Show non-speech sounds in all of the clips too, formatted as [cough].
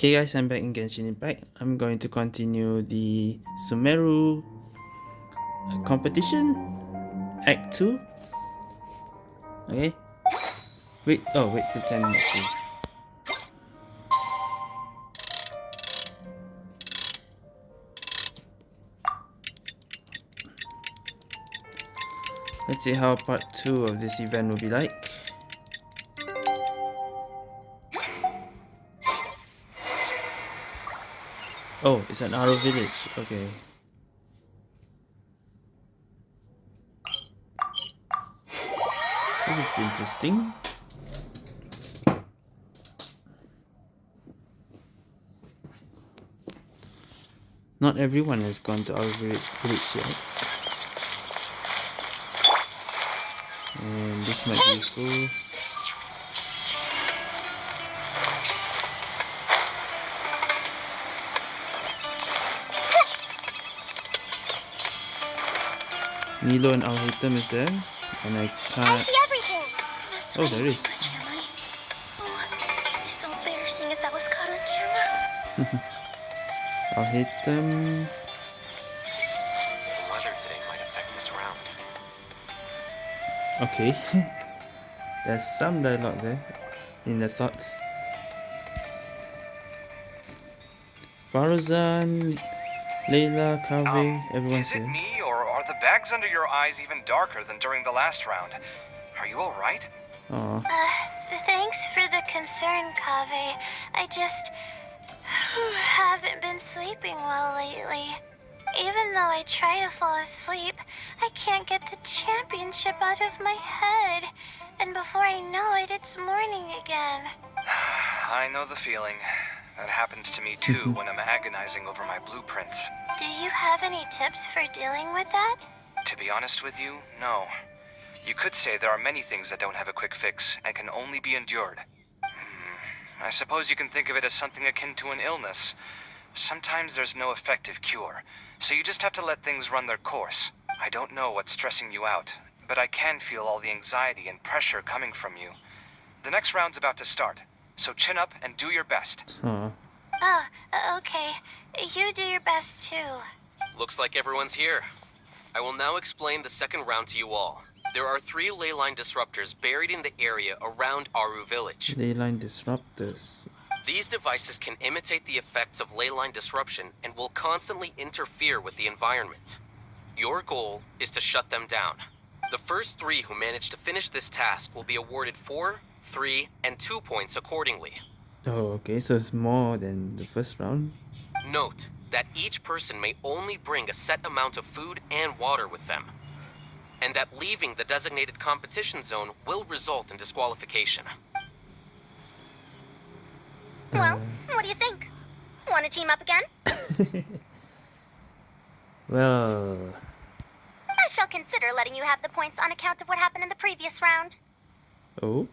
Okay guys, I'm back in Genshin Impact. I'm going to continue the Sumeru competition, Act 2. Okay. Wait, oh wait till 10 minutes. Please. Let's see how part 2 of this event will be like. Oh, it's an Aaru village. Okay. This is interesting. Not everyone has gone to our village yet. And this might be useful. Nilou and Alhaitham is there, and I can't. I see everything. oh, there is. Oh, it's so embarrassing if that was caught on camera. [laughs] Alhaitham. The weather today might affect this round. Okay. [laughs] There's some dialogue there in the thoughts. Faruzan, Layla, Kaveh, um, everyone's here. Me? Bags under your eyes even darker than during the last round. Are you alright? Uh, thanks for the concern, Kaveh. I just [sighs] haven't been sleeping well lately. Even though I try to fall asleep, I can't get the championship out of my head. And before I know it, it's morning again. [sighs] I know the feeling. That happens to me too when I'm agonizing over my blueprints. Do you have any tips for dealing with that? To be honest with you, no. You could say there are many things that don't have a quick fix and can only be endured. Hmm, I suppose you can think of it as something akin to an illness. Sometimes there's no effective cure, so you just have to let things run their course. I don't know what's stressing you out, but I can feel all the anxiety and pressure coming from you. The next round's about to start, so chin up and do your best. Huh. Oh, uh, okay. You do your best too. Looks like everyone's here. I will now explain the second round to you all. There are three leyline disruptors buried in the area around Aaru village. Leyline disruptors. These devices can imitate the effects of leyline disruption and will constantly interfere with the environment. Your goal is to shut them down. The first three who manage to finish this task will be awarded four, 3, and 2 points accordingly. Oh, okay, so it's more than the first round? Note that each person may only bring a set amount of food and water with them, and that leaving the designated competition zone will result in disqualification. Well, uh... what do you think? Want to team up again? [laughs] well... I shall consider letting you have the points on account of what happened in the previous round. Oh?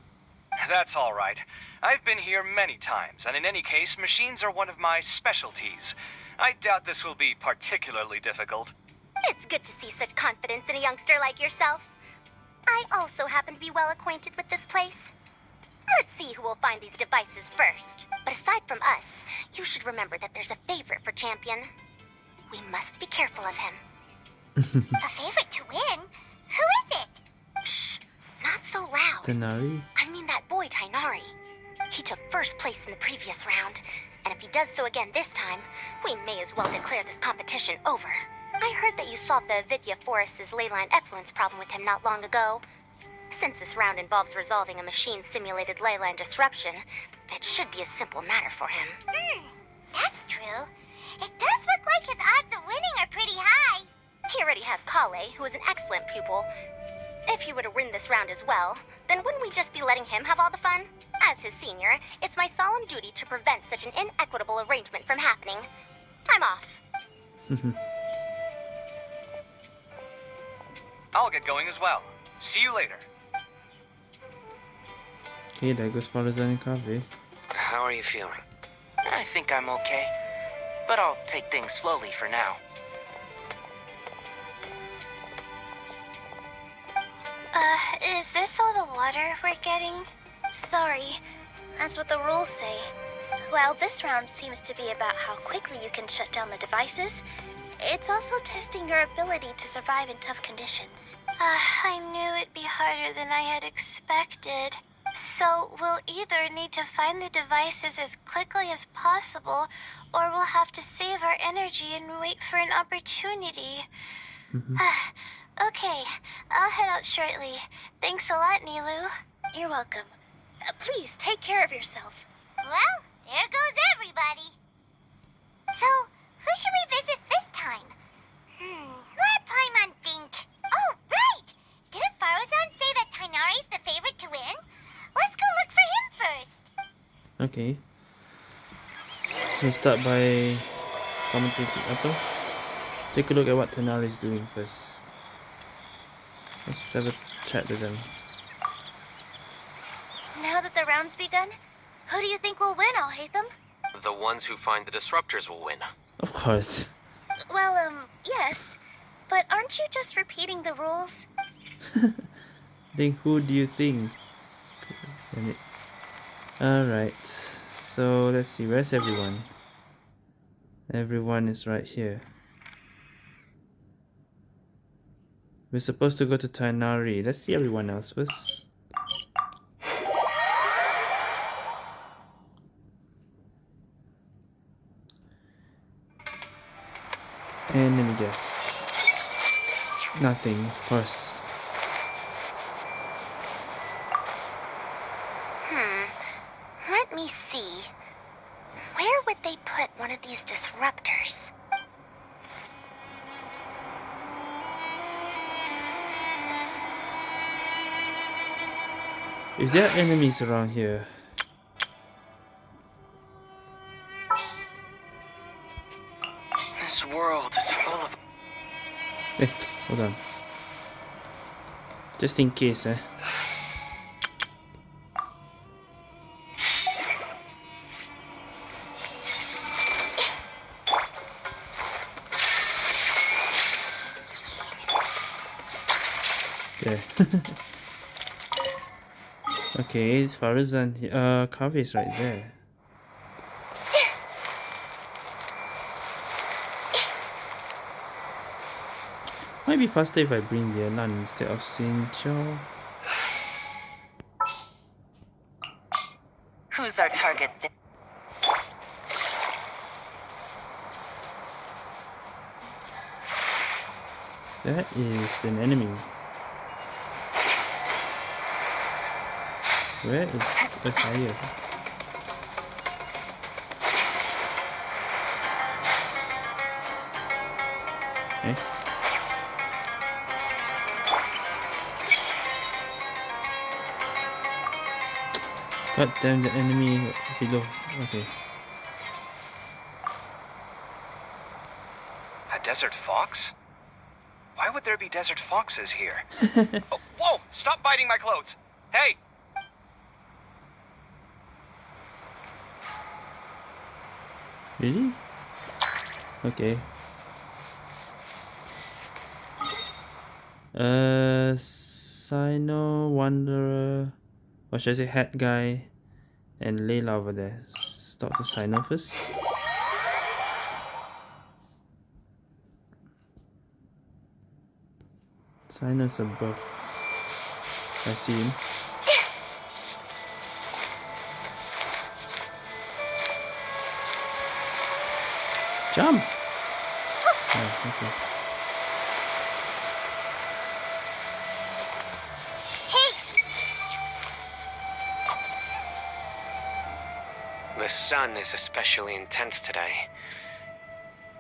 That's all right. I've been here many times, and in any case, machines are one of my specialties. I doubt this will be particularly difficult. It's good to see such confidence in a youngster like yourself. I also happen to be well acquainted with this place. Let's see who will find these devices first. But aside from us, you should remember that there's a favorite for Champion. We must be careful of him. [laughs] a favorite to win? Who is it? Shh, not so loud. Tighnari? I mean that boy, Tighnari. He took first place in the previous round, and if he does so again this time, we may as well declare this competition over. I heard that you solved the Avidya Forest's leyline effluence problem with him not long ago. Since this round involves resolving a machine-simulated leyline disruption, it should be a simple matter for him. Hmm, that's true. It does look like his odds of winning are pretty high. He already has Collei, who is an excellent pupil, if he were to win this round as well, then wouldn't we just be letting him have all the fun? As his senior, it's my solemn duty to prevent such an inequitable arrangement from happening. I'm off. [laughs] I'll get going as well. See you later. Okay, there goes Faruzan and Kaveh. How are you feeling? I think I'm okay, but I'll take things slowly for now. Uh, is this all the water we're getting? Sorry, that's what the rules say. While this round seems to be about how quickly you can shut down the devices, it's also testing your ability to survive in tough conditions. Uh, I knew it'd be harder than I had expected. So we'll either need to find the devices as quickly as possible, or we'll have to save our energy and wait for an opportunity. Okay, I'll head out shortly. Thanks a lot, Nilou. You're welcome. Uh, please take care of yourself. Well, there goes everybody. So, who should we visit this time? Hmm, let Paimon think. Oh, right! Didn't Faruzan say that Tighnari's the favorite to win? Let's go look for him first. Okay. We'll start by commentating apa? Take a look at what Tighnari is doing first. Let's have a chat with them. Now that the round's begun, who do you think will win, Alhaitham? The ones who find the disruptors will win. Of course. Well, um, yes. But aren't you just repeating the rules? [laughs] Then who do you think? Alright. So let's see, where's everyone? Everyone is right here. We're supposed to go to Tighnari. Let's see everyone else first. And let me guess. Nothing, of course. If there are enemies around here, This world is full of. Wait, hold on. Just in case, eh. Okay, Faruzan, uh, is right there. Might be faster if I bring the Yelan instead of Xin Who's our target? Th- That is an enemy. Where is a fire? Eh? God damn the enemy below. Okay. A desert fox? Why would there be desert foxes here? [laughs] oh, whoa! Stop biting my clothes! Hey! Really? Okay. Uh, Cyno, Wanderer, or should I say Hat Guy, and Layla over there. S- Talk to Cyno first. Cyno's above. I see him. Jump! Oh, okay. The sun is especially intense today.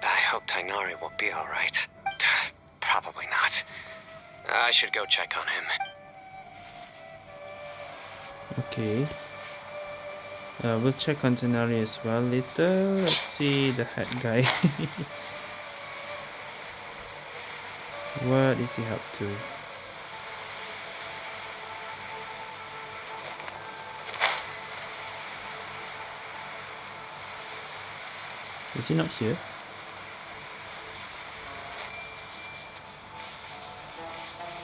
I hope Tighnari will be alright. [sighs] Probably not. I should go check on him. Okay. Uh, we'll check on Tighnari as well later. Let's see the hat guy. [laughs] what is he up to? Is he not here?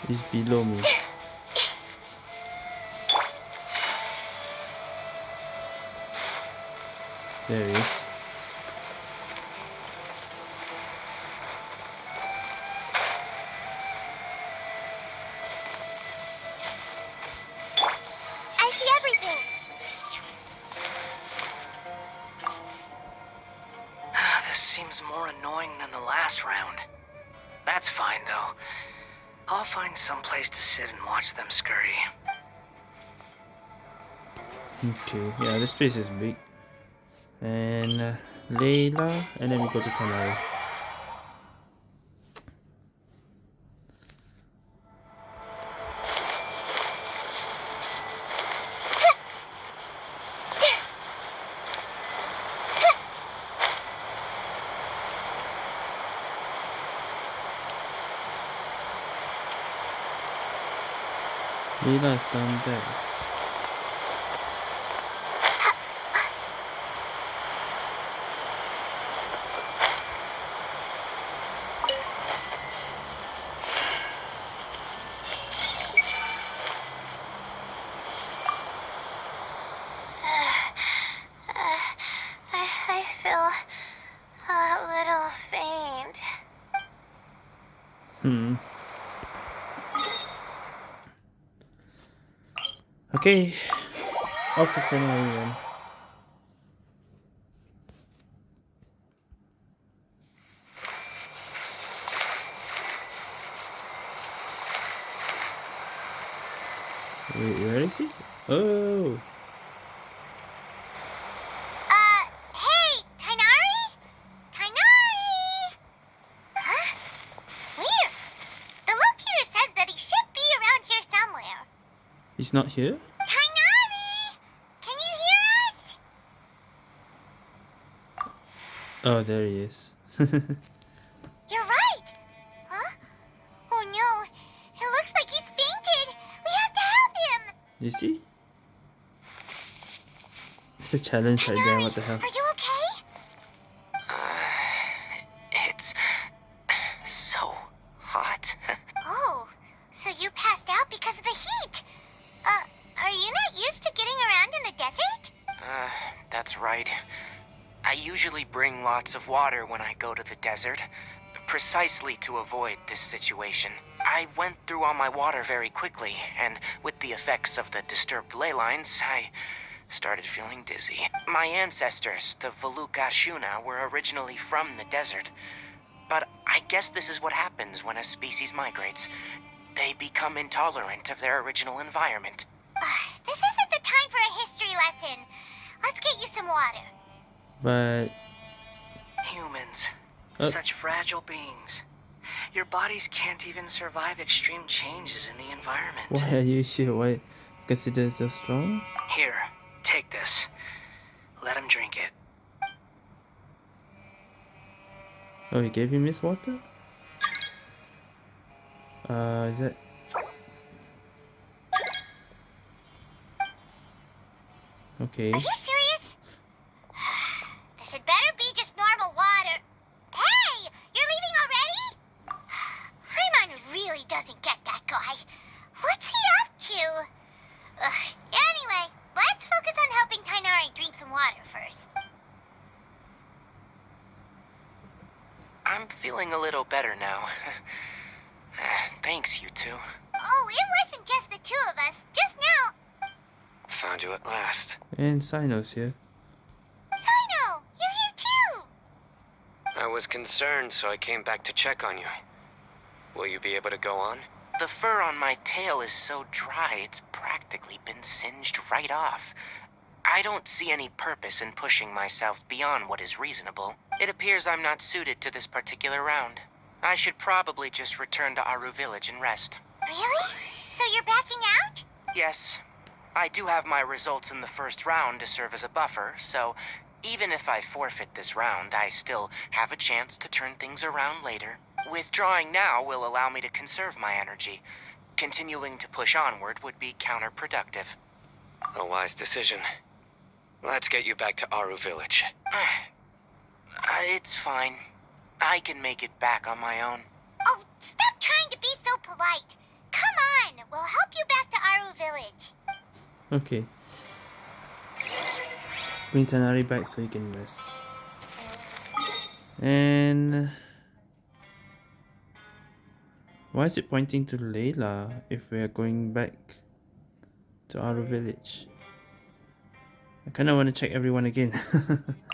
He's below me. Watch them scurry. Okay, yeah, this place is big. And uh, Layla, and then we go to Tighnari. Layla is down there. I, I feel a little faint. Hmm. Okay. Off to Tighnari then. Wait, where is he? Oh, Uh, hey, Tighnari? Tighnari! Huh? Weird. The locator says that he should be around here somewhere. he's not here? Tighnari! Can you hear us? Oh, there he is. [laughs] You're right. Huh? Oh no. It looks like he's fainted. We have to help him. you see? It's a challenge right there, what the hell? Desert, precisely to avoid this situation. I went through all my water very quickly, and with the effects of the disturbed ley lines, I started feeling dizzy. My ancestors, the Valukashuna, were originally from the desert. But I guess this is what happens when a species migrates. They become intolerant of their original environment. Ah, this isn't the time for a history lesson. Let's get you some water. But Humans. Uh. Such fragile beings. Your bodies can't even survive extreme changes in the environment. why are you sure? Why consider so strong? Here, take this. Let him drink it. Oh, he gave him his water? Uh, is that... Okay. Are you serious? [sighs] this had better be just normal water. Hey, you're leaving already? Paimon really doesn't get that guy. What's he up to? Ugh, anyway, let's focus on helping Tighnari drink some water first. I'm feeling a little better now. Thanks, you two. Oh, it wasn't just the two of us. Just now. Found you at last. And Cyno's here. Cyno, you're here too. I was concerned, so I came back to check on you. Will you be able to go on? The fur on my tail is so dry, it's practically been singed right off. I don't see any purpose in pushing myself beyond what is reasonable. It appears I'm not suited to this particular round. I should probably just return to Aaru Village and rest. Really? So you're backing out? Yes, I do have my results in the first round to serve as a buffer, so even if I forfeit this round, I still have a chance to turn things around later. Withdrawing now will allow me to conserve my energy. Continuing to push onward would be counterproductive. A wise decision. Let's get you back to Aaru Village. [sighs] Uh, it's fine. I can make it back on my own. Oh, stop trying to be so polite. Come on, we'll help you back to Aaru Village. Okay. Bring Tighnari back so he can rest. And why is it pointing to Layla if we are going back to our village? I kind of want to check everyone again. [laughs]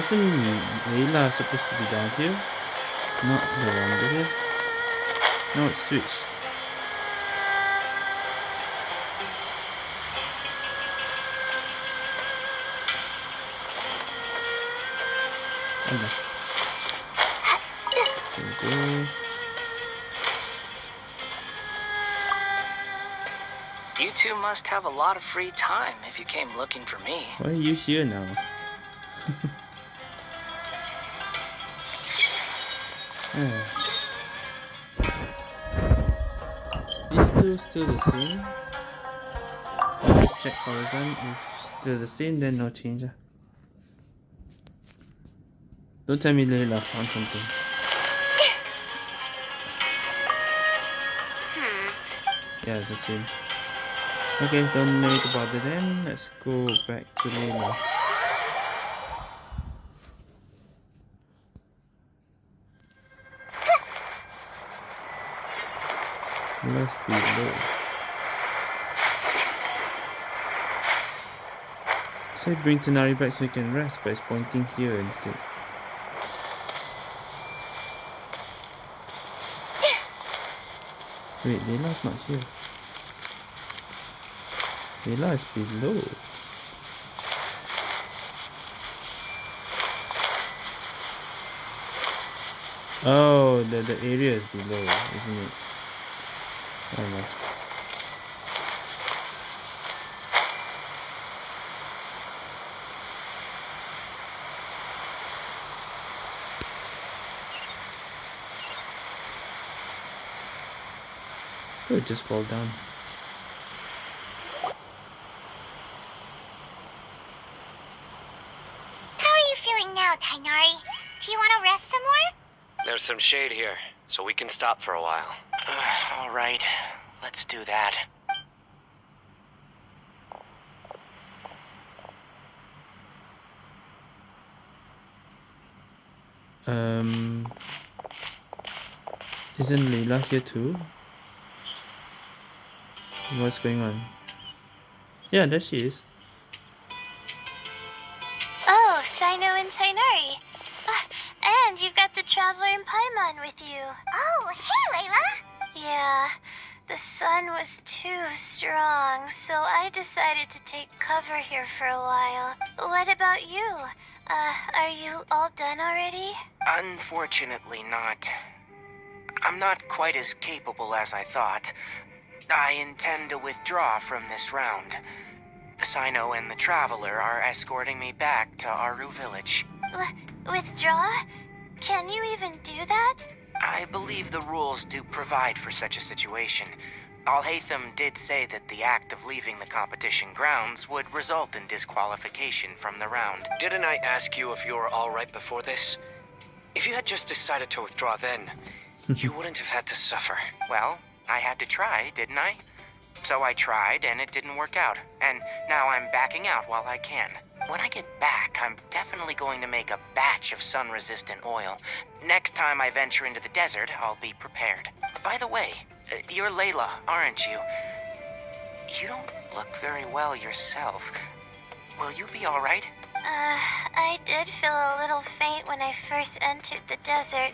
Wasn't Layla supposed to be down here? Not no longer here. No, it's switched. You two must have a lot of free time if you came looking for me. Why are you here now? [laughs] These two still the same. Let's check Horizon. If still the same, then no change. Don't tell me Layla found something. Yeah, it's the same. Okay, don't need to bother then. Let's go back to Layla. Let's be low. Say bring Tighnari back so he can rest, but it's pointing here instead. Wait, Layla's not here. Layla is below. Oh, the, the area is below, isn't it? I don't just fall down. How are you feeling now, Tighnari? Do you want to rest some more? There's some shade here, so we can stop for a while. [sighs] All right, let's do that. Um, isn't Layla here too? What's going on? Yeah, there she is. Unfortunately, not. I'm not quite as capable as I thought. I intend to withdraw from this round. Cyno and the Traveler are escorting me back to Aaru Village. W- withdraw? Can you even do that? I believe the rules do provide for such a situation. Alhaitham did say that the act of leaving the competition grounds would result in disqualification from the round. Didn't I ask you if you were alright before this? If you had just decided to withdraw then, you [laughs] wouldn't have had to suffer. Well, I had to try, didn't I? So I tried, and it didn't work out. And now I'm backing out while I can. When I get back, I'm definitely going to make a batch of sun-resistant oil. Next time I venture into the desert, I'll be prepared. By the way, uh, you're Layla, aren't you? You don't look very well yourself. Will you be alright? Uh, I did feel a little faint when I first entered the desert,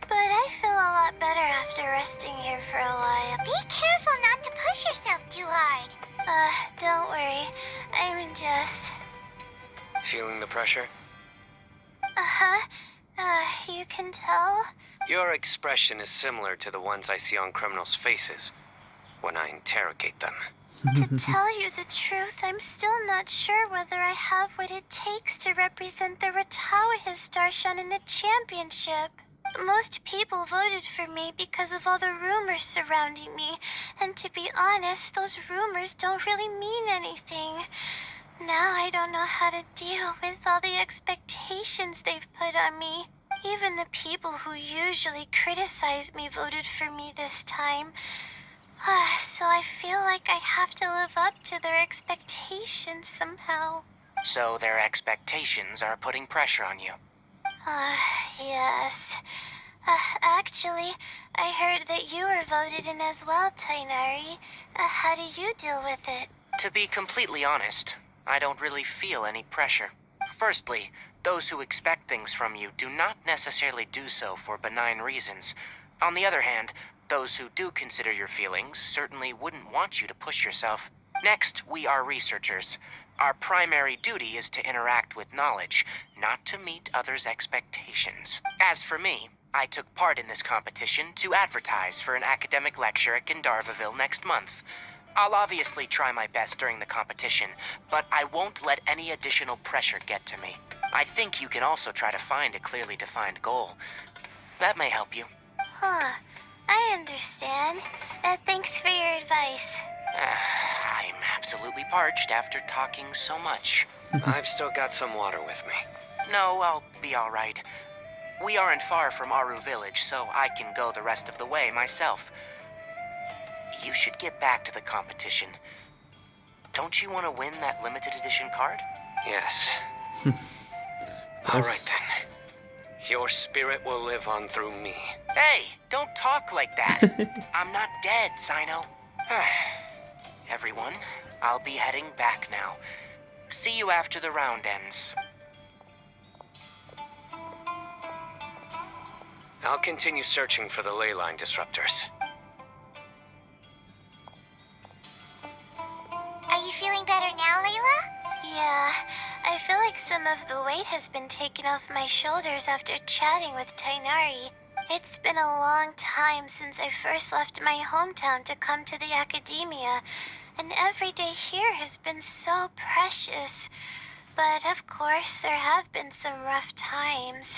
but I feel a lot better after resting here for a while. Be careful not to push yourself too hard. Uh, don't worry. I'm just. Feeling the pressure? Uh-huh. Uh, you can tell? Your expression is similar to the ones I see on criminals' faces when I interrogate them. To [laughs] tell you the truth, I'm still not sure whether I have what it takes to represent the Rtawahist Darshan in the championship. Most people voted for me because of all the rumors surrounding me, and to be honest, those rumors don't really mean anything. Now I don't know how to deal with all the expectations they've put on me. Even the people who usually criticize me voted for me this time. Ah, so I feel like I have to live up to their expectations somehow. So their expectations are putting pressure on you. Uh, yes. Uh, actually, I heard that you were voted in as well, Tighnari. Uh, how do you deal with it? To be completely honest, I don't really feel any pressure. Firstly, those who expect things from you do not necessarily do so for benign reasons. On the other hand, those who do consider your feelings certainly wouldn't want you to push yourself. Next, we are researchers. Our primary duty is to interact with knowledge, not to meet others' expectations. As for me, I took part in this competition to advertise for an academic lecture at Gandharva Ville next month. I'll obviously try my best during the competition, but I won't let any additional pressure get to me. I think you can also try to find a clearly defined goal. That may help you. Huh. I understand. Uh, thanks for your advice. Uh, [sighs] I'm absolutely parched after talking so much. [laughs] I've still got some water with me. No, I'll be all right. We aren't far from Aaru Village, so I can go the rest of the way myself. You should get back to the competition. Don't you want to win that limited edition card? Yes. [laughs] All right then. Your spirit will live on through me. Hey, don't talk like that. [laughs] I'm not dead, Cyno. [sighs] Everyone, I'll be heading back now. See you after the round ends. I'll continue searching for the ley line disruptors. Are you feeling better now, Layla? Yeah, I feel like some of the weight has been taken off my shoulders after chatting with Tighnari. It's been a long time since I first left my hometown to come to the academia, and every day here has been so precious. But of course, there have been some rough times.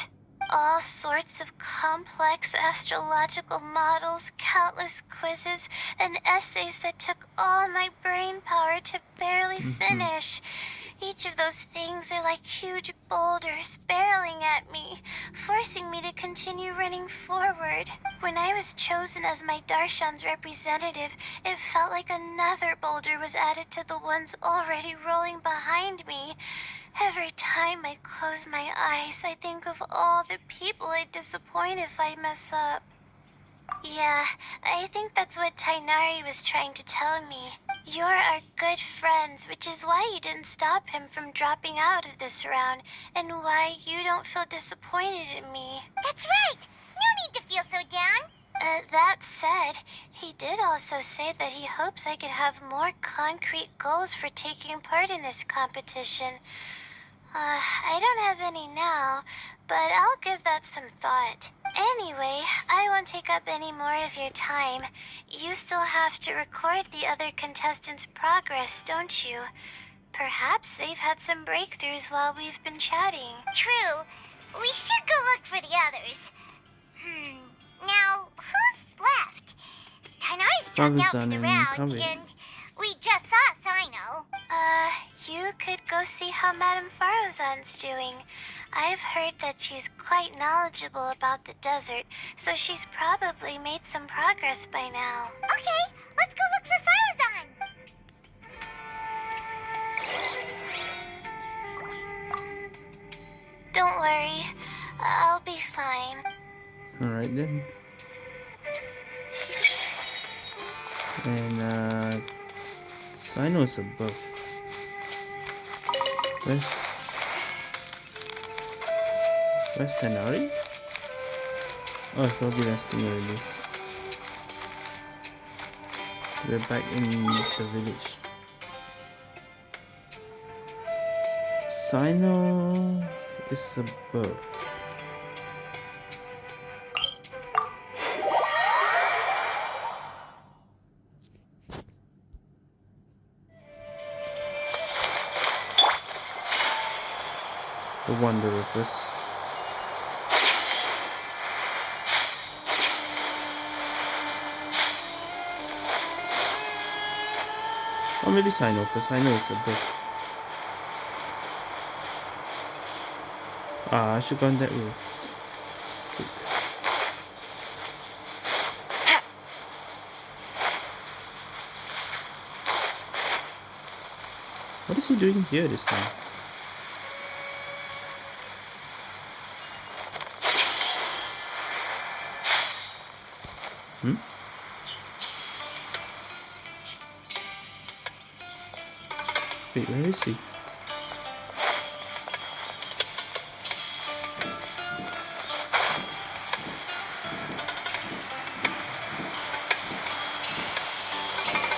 All sorts of complex astrological models, countless quizzes, and essays that took all my brain power to barely mm-hmm. finish. Each of those things are like huge boulders barreling at me, forcing me to continue running forward. When I was chosen as my Darshan's representative, it felt like another boulder was added to the ones already rolling behind me. Every time I close my eyes, I think of all the people I'd disappoint if I mess up. Yeah, I think that's what Tighnari was trying to tell me. You're our good friends, which is why you didn't stop him from dropping out of this round, and why you don't feel disappointed in me. That's right! No need to feel so down! Uh, that said, he did also say that he hopes I could have more concrete goals for taking part in this competition. Uh, I don't have any now, but I'll give that some thought. Anyway, I won't take up any more of your time. You still have to record the other contestants' progress, don't you? Perhaps they've had some breakthroughs while we've been chatting. True. We should go look for the others. Hmm. Now, who's left? Tighnari's dropped out for Faruzan the and round, Kaveh. and we just saw Cyno. Uh, you could go see how Madame Faruzan's doing. I've heard that she's quite knowledgeable about the desert, so she's probably made some progress by now. Okay, let's go look for Faruzan. Don't worry, I'll be fine. Alright then. And uh Cyno's above. Where's Where's Tighnari? Oh it's probably resting already. We're back in the village. Cyno is above. wonder if this Or maybe sign off this. I know it's a bit. Ah, I should go in that way. What is he doing here this time? He?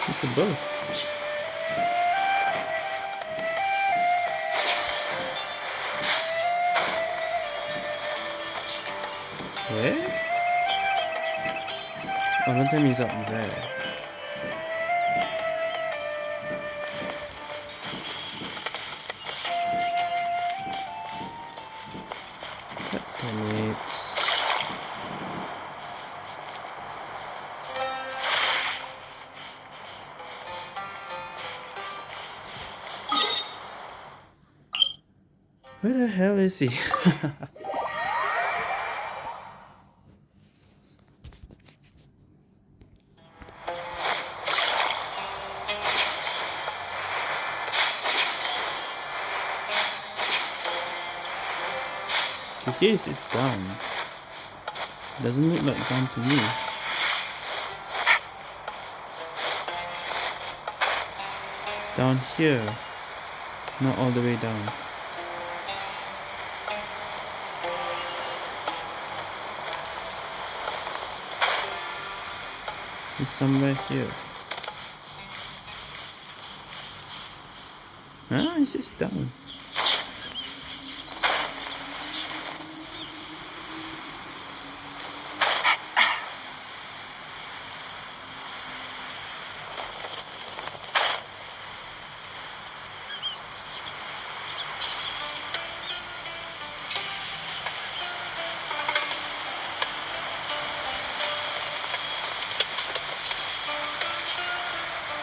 It's above. Where? Oh, don't tell me he's up there. He? Case [laughs] is down. Doesn't look like down to me. Down here. Not all the way down. It's right here. Ah, it's just down.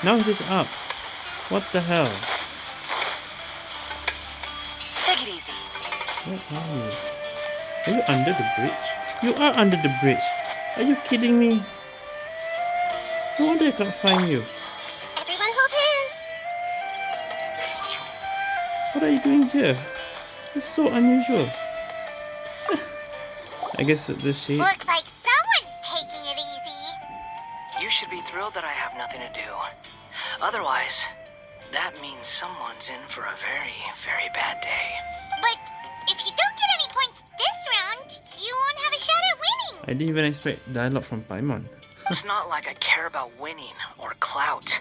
Now it's up. What the hell? Take it easy. Where are you? Are you under the bridge? You are under the bridge. Are you kidding me? No wonder I can't find you. Everyone hold hands. What are you doing here? It's so unusual. [laughs] I guess with the shade. Looks like someone's taking it easy. You should be thrilled that I have nothing to do. Otherwise, that means someone's in for a very, very bad day. But if you don't get any points this round, you won't have a shot at winning. I didn't even expect dialogue from Paimon. [laughs] It's not like I care about winning or clout.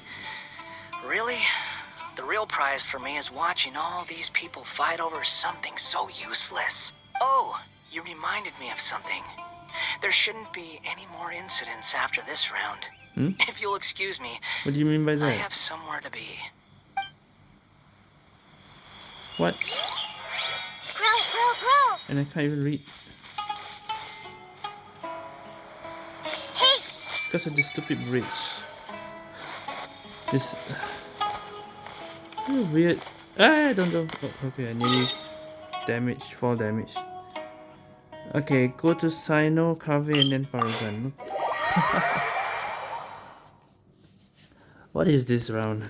Really, the real prize for me is watching all these people fight over something so useless. Oh, you reminded me of something. There shouldn't be any more incidents after this round. Hmm? If you'll excuse me, What do you mean by that? I have somewhere to be. What? Grow, grow, grow. And I can't even read Hey, because of this stupid bridge. This Oh, [sighs] weird. Ah, I don't know. Oh, okay, I nearly damage, fall damage. Okay, go to Cyno, Kaveh, and then Faruzan. [laughs] what is this round?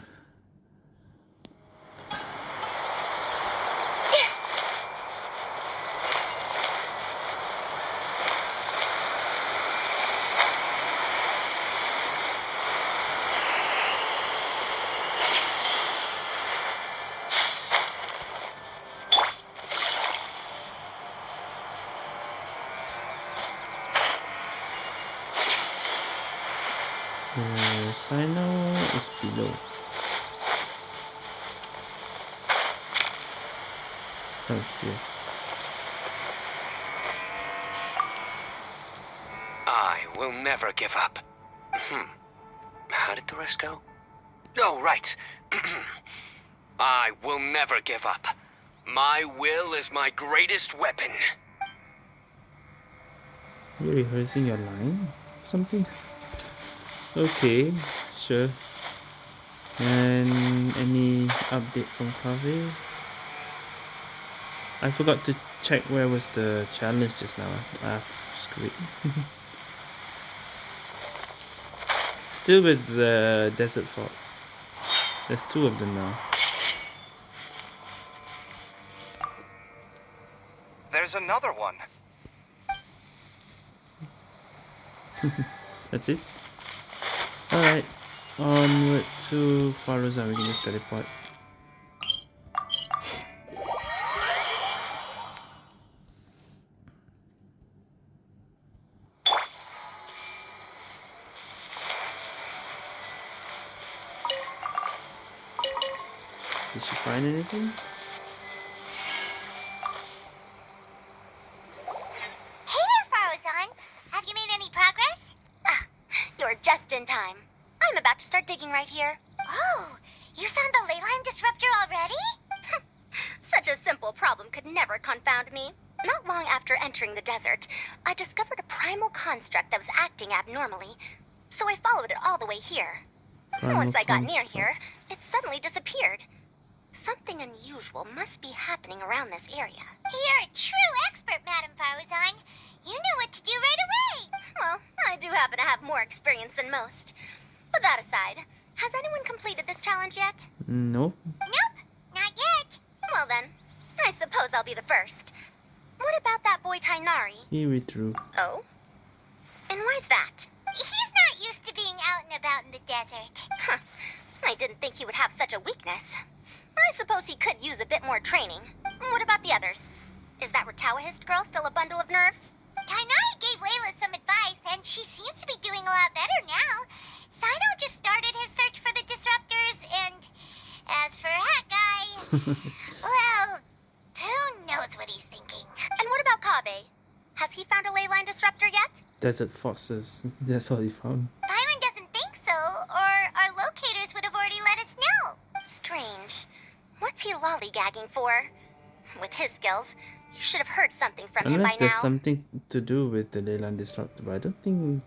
Greatest weapon. You're rehearsing your line? Something? Okay, sure. And any update from Kaveh? I forgot to check where was the challenge just now. Ah, screw it. [laughs] Still with the desert fox. There's two of them now. Another one. [laughs] That's it. Alright. Onward to Faruzan. We can just teleport. Did she find anything? Acting abnormally. So I followed it all the way here. Primal Once I got near here, foxes. [laughs] That's all he found. Paimon doesn't think so, or our locators would have already let us know. Strange. What's he lollygagging for? With his skills, you should have heard something from him Unless there's something to do with the Leyline Disruptor, but I don't think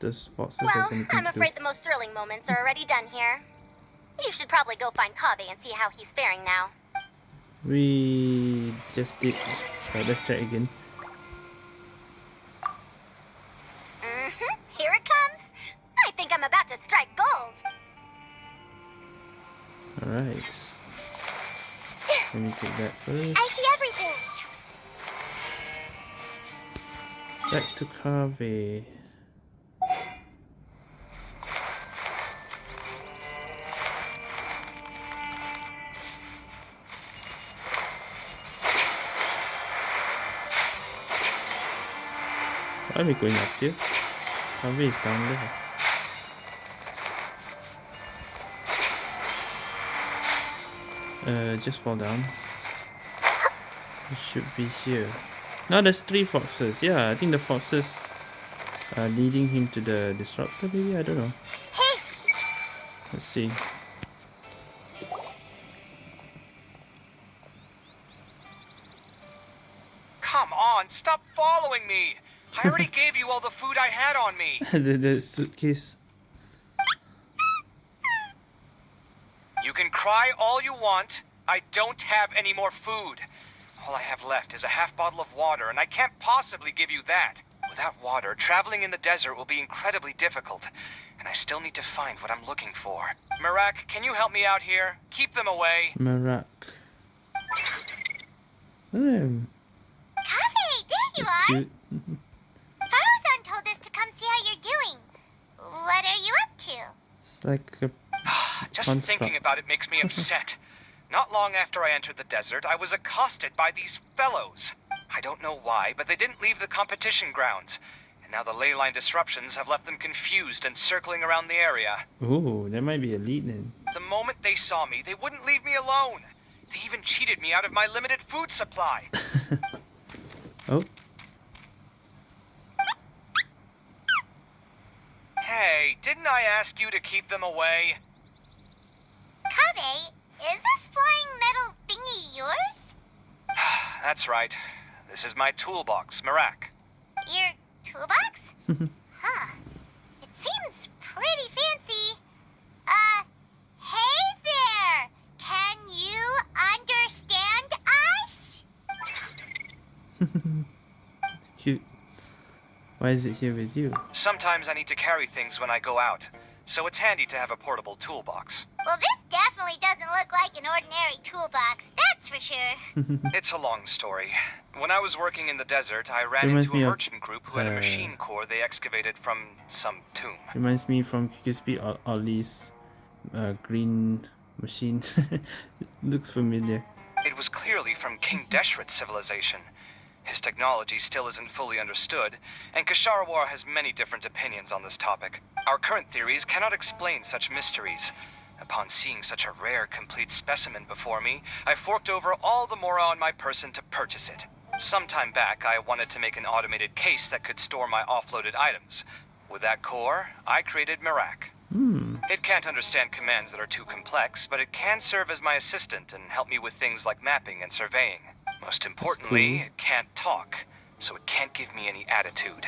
those foxes Well, has anything I'm to do. afraid the most thrilling moments are already done here. You should probably go find Kaveh and see how he's faring now. We just did. Right, let's check again. Alright. Let me take that first. I see everything. Back to Kaveh. Why are we going up here? Kaveh is down there. Uh, just fall down. It should be here. Now there's three foxes. Yeah, I think the foxes are leading him to the disruptor. Maybe I don't know. Let's see. Come on, stop following me. I already [laughs] gave you all the food I had on me. [laughs] the, the suitcase. You can cry all you want. I don't have any more food. All I have left is a half bottle of water, and I can't possibly give you that. Without water, traveling in the desert will be incredibly difficult, and I still need to find what I'm looking for. Mehrak, can you help me out here? Keep them away. Mehrak. Hmm, Kaveh, there you that's are. cute. [laughs] Faruzan told us to come see how you're doing. What are you up to? It's like a [sighs] Just Construct. thinking about it makes me upset. Not long after I entered the desert, I was accosted by these fellows. I don't know why, but they didn't leave the competition grounds. And now the ley line disruptions have left them confused and circling around the area. Oh, there might be a lead then. The moment they saw me, they wouldn't leave me alone. They even cheated me out of my limited food supply. [laughs] Oh, Hey, didn't I ask you to keep them away? Kaveh, is this flying metal thingy yours? [sighs] That's right. This is my toolbox, Mehrak. Your toolbox? [laughs] huh. It seems pretty fancy. Uh, hey there! Can you understand us? [laughs] Cute. Why is it here with you? Sometimes I need to carry things when I go out, so it's handy to have a portable toolbox. Well, this definitely doesn't look like an ordinary toolbox, that's for sure. [laughs] It's a long story. When I was working in the desert, I ran Reminds into a me of, group who had a uh, machine core they excavated from some tomb. Reminds me from Crispy Ol- Ollie's uh, green machine. [laughs] Looks familiar. It was clearly from King Deshret's civilization. His technology still isn't fully understood, and Kshahrewar has many different opinions on this topic. Our current theories cannot explain such mysteries. Upon seeing such a rare, complete specimen before me, I forked over all the mora on my person to purchase it. Some time back, I wanted to make an automated case that could store my offloaded items. With that core, I created Mehrak. Hmm. It can't understand commands that are too complex, but it can serve as my assistant and help me with things like mapping and surveying. Most importantly, cool. it can't talk, so it can't give me any attitude.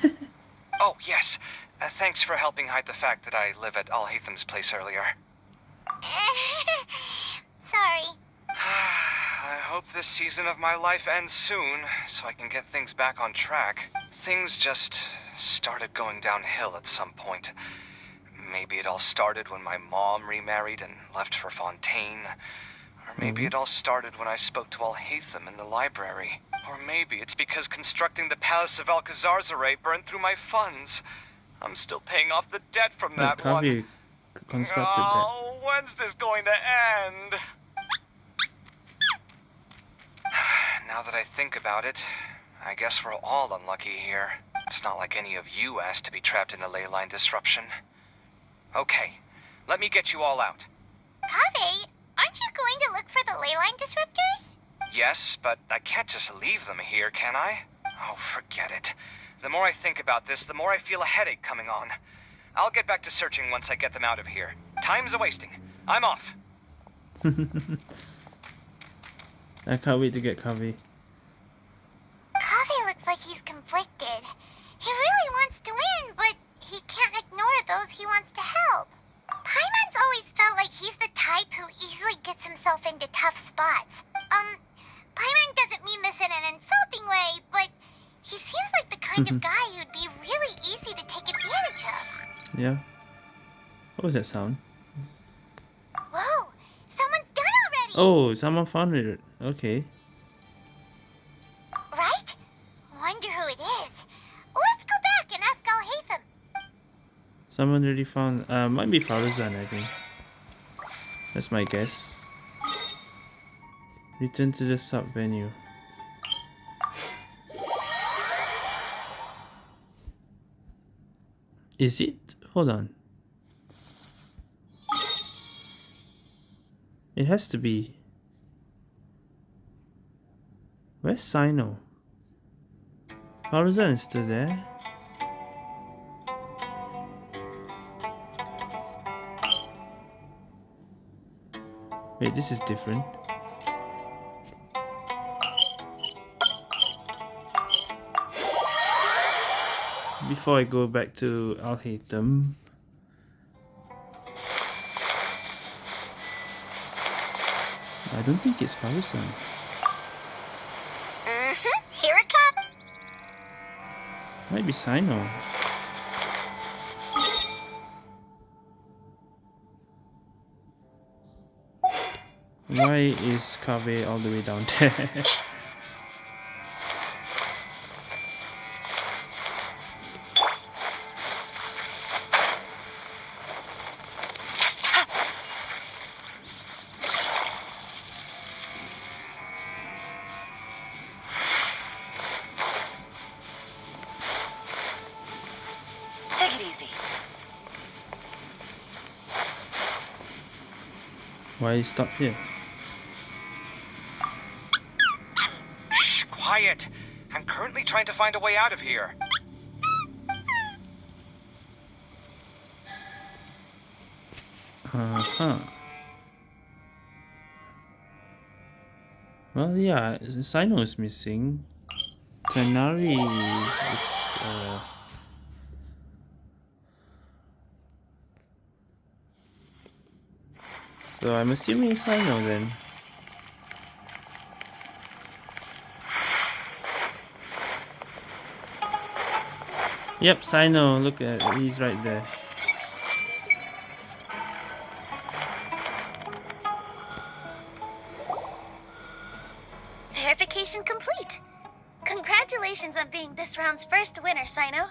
[laughs] oh, yes. Uh, thanks for helping hide the fact that I live at Alhaitham's place earlier. [laughs] Sorry. [sighs] I hope this season of my life ends soon, so I can get things back on track. Things just started going downhill at some point. Maybe it all started when my mom remarried and left for Fontaine. Or maybe it all started when I spoke to Alhaitham in the library. Or maybe it's because constructing the Palace of Alcazarzaray burned through my funds. I'm still paying off the debt from Like that one. Kaveh constructed that. Oh, when's this going to end? [sighs] now that I think about it, I guess we're all unlucky here. It's not like any of you asked to be trapped in a ley line disruption. Okay, let me get you all out. Kaveh, aren't you going to look for the ley line disruptors? Yes, but I can't just leave them here, can I? Oh, forget it. The more I think about this, the more I feel a headache coming on. I'll get back to searching once I get them out of here. Time's a wasting. I'm off. [laughs] I can't wait to get Kaveh. Kaveh looks like he's conflicted. He really wants to win, but he can't ignore those he wants to help. Paimon's always felt like he's the type who easily gets himself into tough spots. Um, Paimon doesn't mean this in an insulting way, but he seems like the kind of guy who'd be really easy to take advantage of. Yeah. What was that sound? Whoa, someone's done already! Oh, someone found it. Okay. Right? Wonder who it is. Let's go back and ask Alhaitham. Someone already found. Uh, might be Faruzan, I think. That's my guess. Return to the sub venue. Is it? Hold on. It has to be. Where's Cyno? Faruzan is still there. Wait, this is different. Before I go back to Alhaitham, I don't think it's Faruzan. Mm-hmm. Here it comes. Might be Cyno. Why is Kaveh all the way down there? [laughs] You stop here? Shh, quiet. I'm currently trying to find a way out of here. Uh-huh. Well, yeah, Cyno is missing. Tighnari is, uh... So I'm assuming Cyno then. Yep, Cyno, look at he's right there. Verification complete. Congratulations on being this round's first winner, Cyno.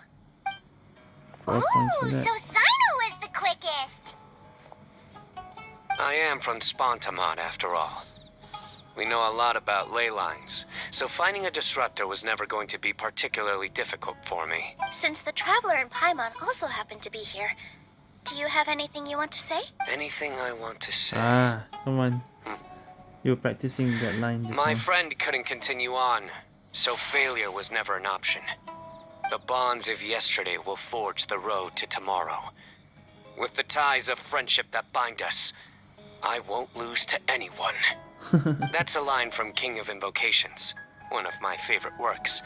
Oh, so am from Spantamad, after all. We know a lot about ley lines, so finding a disruptor was never going to be particularly difficult for me. Since the Traveler and Paimon also happen to be here, do you have anything you want to say? Anything I want to say? Ah, come on. You were practicing that line just My now. friend couldn't continue on, so failure was never an option. The bonds of yesterday will forge the road to tomorrow. With the ties of friendship that bind us, I won't lose to anyone. [laughs] That's a line from King of Invocations, one of my favorite works,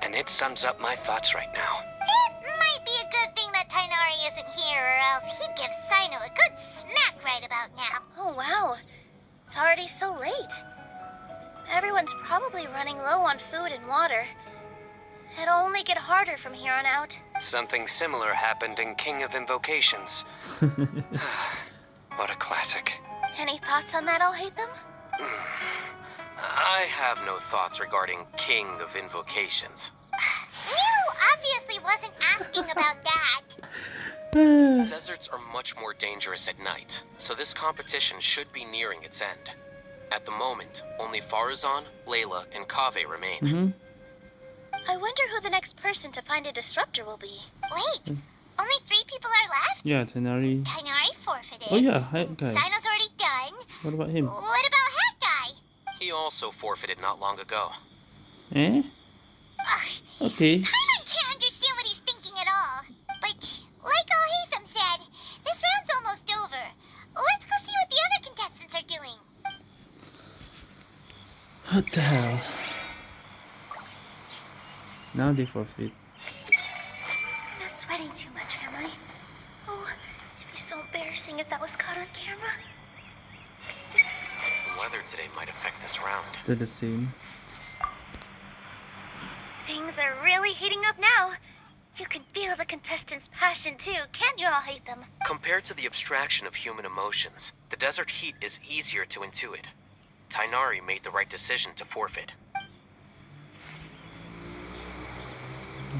and it sums up my thoughts right now. It might be a good thing that Tighnari isn't here, or else he'd give Cyno a good smack right about now. Oh, wow. It's already so late. Everyone's probably running low on food and water. It'll only get harder from here on out. Something similar happened in King of Invocations. [laughs] [sighs] [laughs] what a classic. Any thoughts on that, Alhaitham? [sighs] I have no thoughts regarding King of Invocations. Nilou obviously wasn't asking about [laughs] that. [sighs] Deserts are much more dangerous at night, so this competition should be nearing its end. At the moment, only Faruzan, Layla, and Kaveh remain. hmm I wonder who the next person to find a disruptor will be. Wait, only three people are left? Yeah, Tighnari. Tighnari forfeited. Oh yeah, Hype Guy. Cyno's already done. What about him? What about Hat Guy? He also forfeited not long ago. Eh? Ugh, Okay. Paimon can't understand what he's thinking at all. But, like Alhaitham said, this round's almost over. Let's go see what the other contestants are doing. What the hell? Now they forfeit. Embarrassing if that was caught on camera. The weather today might affect this round. Still the same. Things are really heating up now. You can feel the contestants' passion too, can't you Alhaitham? Compared to the abstraction of human emotions, the desert heat is easier to intuit. Tighnari made the right decision to forfeit.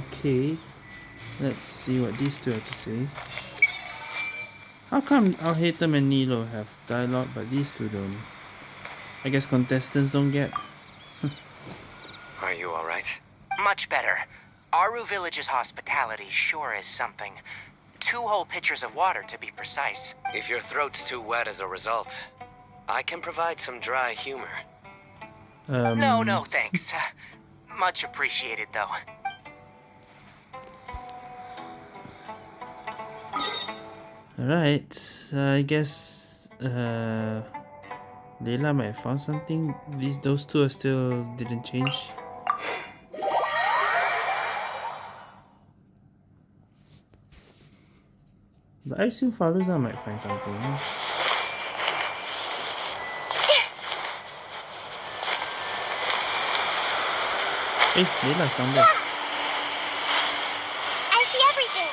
Okay. Let's see what these two have to say. How come Alhaitham and Nilou have dialogue but these two don't? I guess contestants don't get. Are you alright? Much better. Aaru Village's hospitality sure is something. Two whole pitchers of water, to be precise. If your throat's too wet as a result, I can provide some dry humor. Um, No, no, thanks. Uh, much appreciated, though. Alright, uh, I guess uh, Layla might have found something. These those two are still didn't change. But I assume Faruzan might find something. Hey, Layla's down there. I see everything.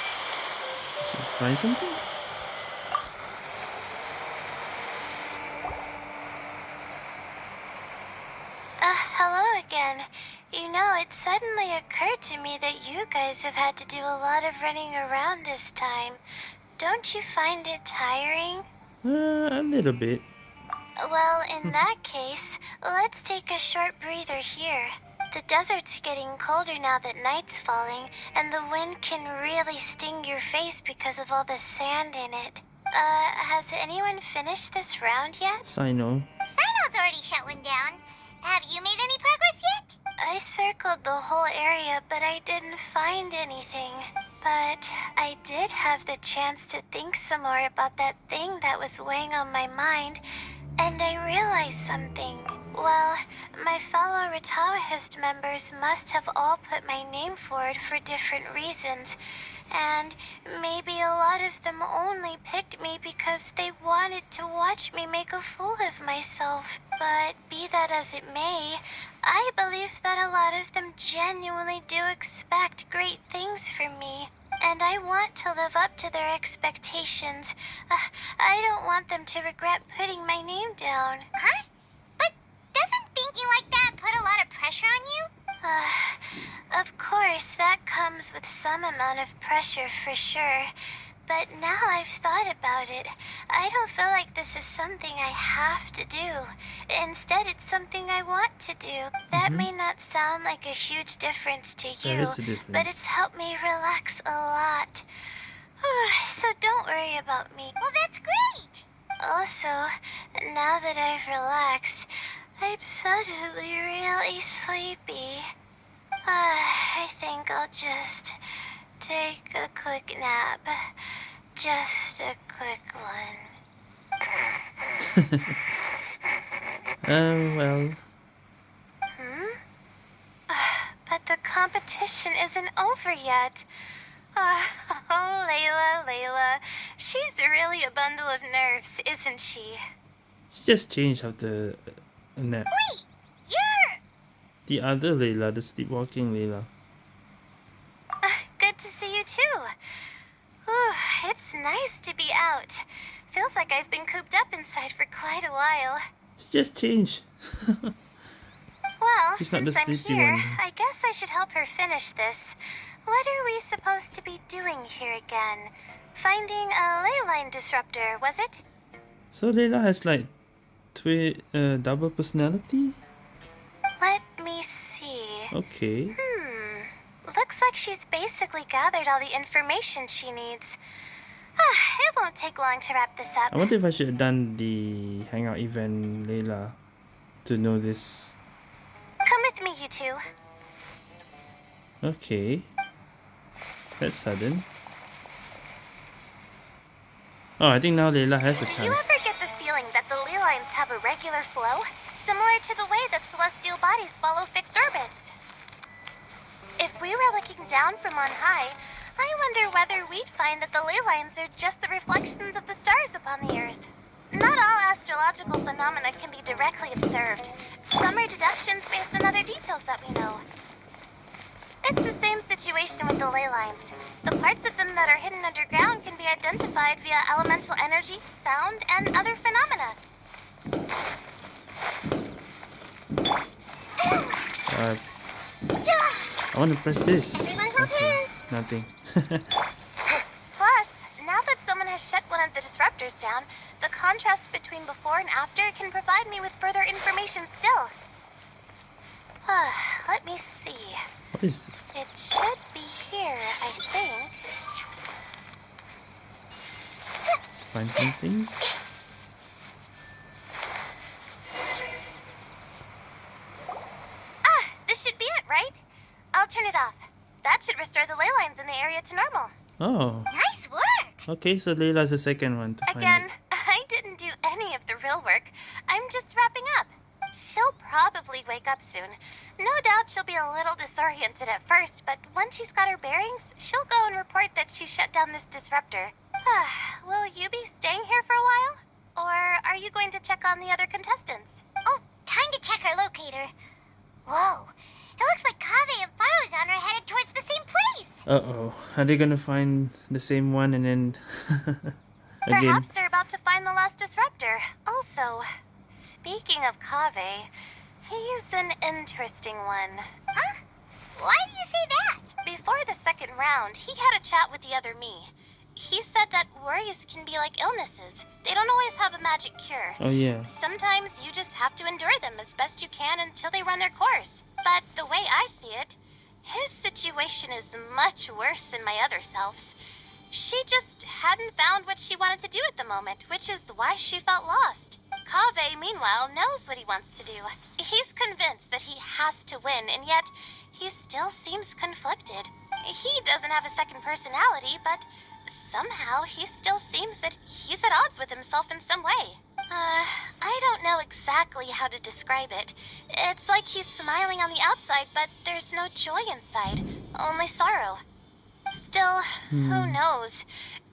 She find something? Uh, hello again. You know, it suddenly occurred to me that you guys have had to do a lot of running around this time. Don't you find it tiring? Uh, a little bit. Well, in that case, let's take a short breather here. The desert's getting colder now that night's falling, and the wind can really sting your face because of all the sand in it. Uh, has anyone finished this round yet? Cyno. Cyno's already shut one down. Have you made any progress yet? I circled the whole area, but I didn't find anything. But I did have the chance to think some more about that thing that was weighing on my mind, and I realized something. Well, my fellow Rtawahist members must have all put my name forward for different reasons, and maybe a lot of them only picked me because they wanted to watch me make a fool of myself. But be that as it may, I believe that a lot of them genuinely do expect great things from me. And I want to live up to their expectations. Uh, I don't want them to regret putting my name down. Huh? But doesn't thinking like that put a lot of pressure on you? Uh, of course, that comes with some amount of pressure for sure. But now I've thought about it, I don't feel like this is something I have to do. Instead, it's something I want to do. That Mhm. may not sound like a huge difference to you, is a but it's helped me relax a lot. [sighs] so don't worry about me. Well, that's great. Also, now that I've relaxed, I'm suddenly really sleepy. Ah, [sighs] I think I'll just take a quick nap. Just a quick one. Um, [laughs] well, Hmm? Ah, [sighs] But the competition isn't over yet. Ah, [sighs] oh, Layla, Layla. She's really a bundle of nerves, isn't she? she just changed after a nap. Wait, you're. The other Layla, the sleepwalking Layla. Ah, Good to see you too. Ooh, it's nice to be out. Feels like I've been cooped up inside for quite a while. She just changed. [laughs] Well, She's not since I'm here, one. I guess I should help her finish this. What are we supposed to be doing here again? Finding a ley line disruptor, was it? so Layla has like twi- uh, double personality? Let me see. Okay. Hmm. Looks like she's basically gathered all the information she needs. [sighs] It won't take long to wrap this up. I wonder if I should have done the hangout event Layla to know this. Come with me, you two. Okay. That's sudden. Oh, I think now Layla has a chance. Do you ever get the feeling that the ley lines have a regular flow? Similar to the way that celestial bodies follow fixed orbits. If we were looking down from on high, I wonder whether we'd find that the ley lines are just the reflections of the stars upon the Earth. Not all astrological phenomena can be directly observed. Some are deductions based on other details that we know. It's the same situation with the ley lines. The parts of them that are hidden underground can be identified via elemental energy, sound, and other phenomena. Uh, I want to press this. Okay. Nothing. Plus, now that someone has shut one of the disruptors down, the contrast between before and after can provide me with further information still. Let me see. what is It should be here, I think. find something? Ah, this should be it, right? I'll turn it off. That should restore the ley lines in the area to normal. Oh. Nice work. Okay, so Layla's the second one to Again, it. [laughs] I didn't do any of the real work. I'm just wrapping up. She'll probably wake up soon. No doubt she'll be a little disoriented at first, but once she's got her bearings, she'll go and report that she shut down this disruptor. [sighs] Will you be staying here for a while? Or are you going to check on the other contestants? Oh, time to check our locator. Whoa, it looks like Kaveh and Faruzan are headed towards the same place. Uh oh. Are they gonna find the same one and then [laughs] again? Perhaps they're about to find the last disruptor. Also, speaking of Kaveh, he's an interesting one. Huh? Why do you say that? Before the second round, he had a chat with the other me. He said that worries can be like illnesses. They don't always have a magic cure. Oh yeah. Sometimes you just have to endure them as best you can until they run their course. But the way I see it, his situation is much worse than my other selves. She just hadn't found what she wanted to do at the moment, which is why she felt lost. Kaveh, meanwhile, knows what he wants to do. He's convinced that he has to win, and yet he still seems conflicted. He doesn't have a second personality, but somehow he still seems that he's at odds with himself in some way. Uh, I don't know exactly how to describe it. It's like he's smiling on the outside, but there's no joy inside, only sorrow. Still, who Hmm. knows?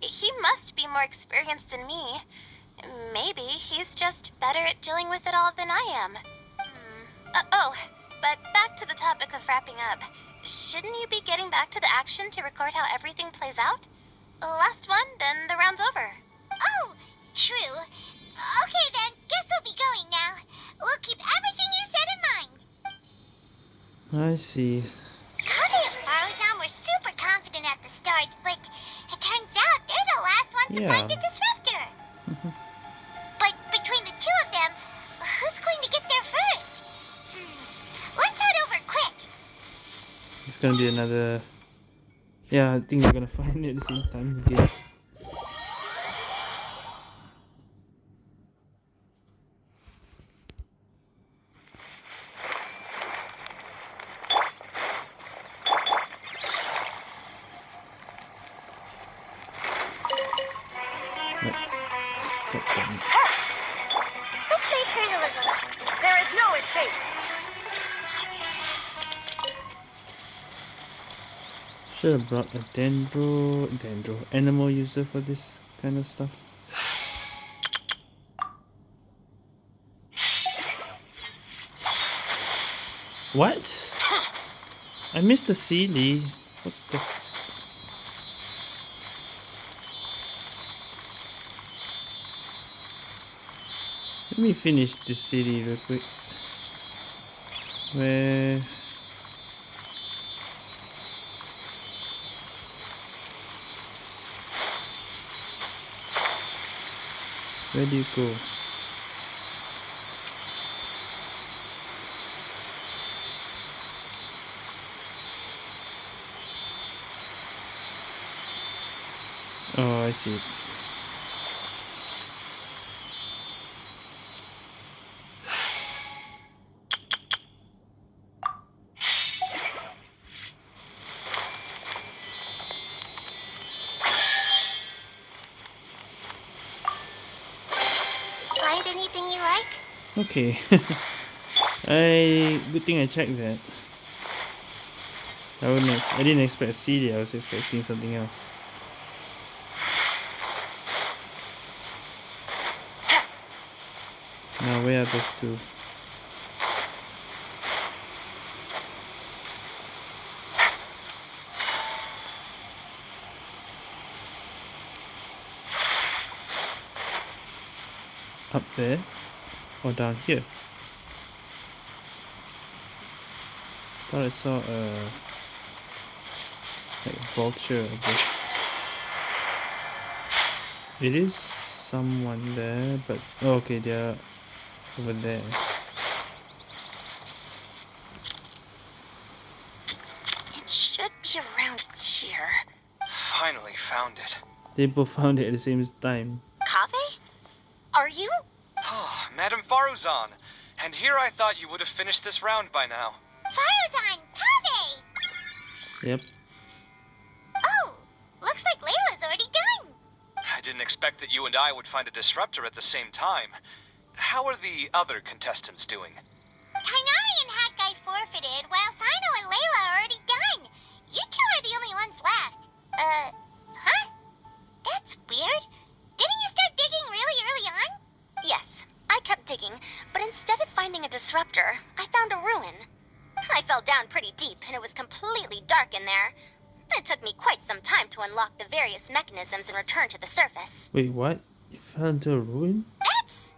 He must be more experienced than me. Maybe he's just better at dealing with it all than I am. Hmm. Uh, oh, but back to the topic of wrapping up. Shouldn't you be getting back to the action to record how everything plays out? Last one, then the round's over. Oh, true. Okay then, guess we'll be going now. We'll keep everything you said in mind. I see. Kaveh and Faruzan were super confident at the start, but it turns out they're the last ones to find the disruptor. but between the two of them, who's going to get there first? Hmm. Let's head over quick. It's gonna be another. Yeah, I think we're gonna [laughs] find it at the same time again. Should have brought a dendro, dendro animal user for this kind of stuff. What? I missed the Seelie. What the? Let me finish this city real quick. Where? Where do you go? Oh, I see. Okay. [laughs] I good thing I checked that. I wouldn't. I didn't expect CD. I was expecting something else. Now where are those two? Up there or down here? Thought I saw a uh, like vulture above. It is someone there, but oh, okay, they're over there. It should be around here. Finally found it. They both found it at the same time. Kaveh? Are you? Oh, Madame Faruzan. And here I thought you would have finished this round by now. Faruzan, Kaveh! Yep. Oh, looks like Layla's already done. I didn't expect that you and I would find a disruptor at the same time. How are the other contestants doing? Tighnari and Hakai forfeited, while a disruptor, I found a ruin. I fell down pretty deep, and it was completely dark in there. It took me quite some time to unlock the various mechanisms and return to the surface. Wait, what? You found a ruin? That's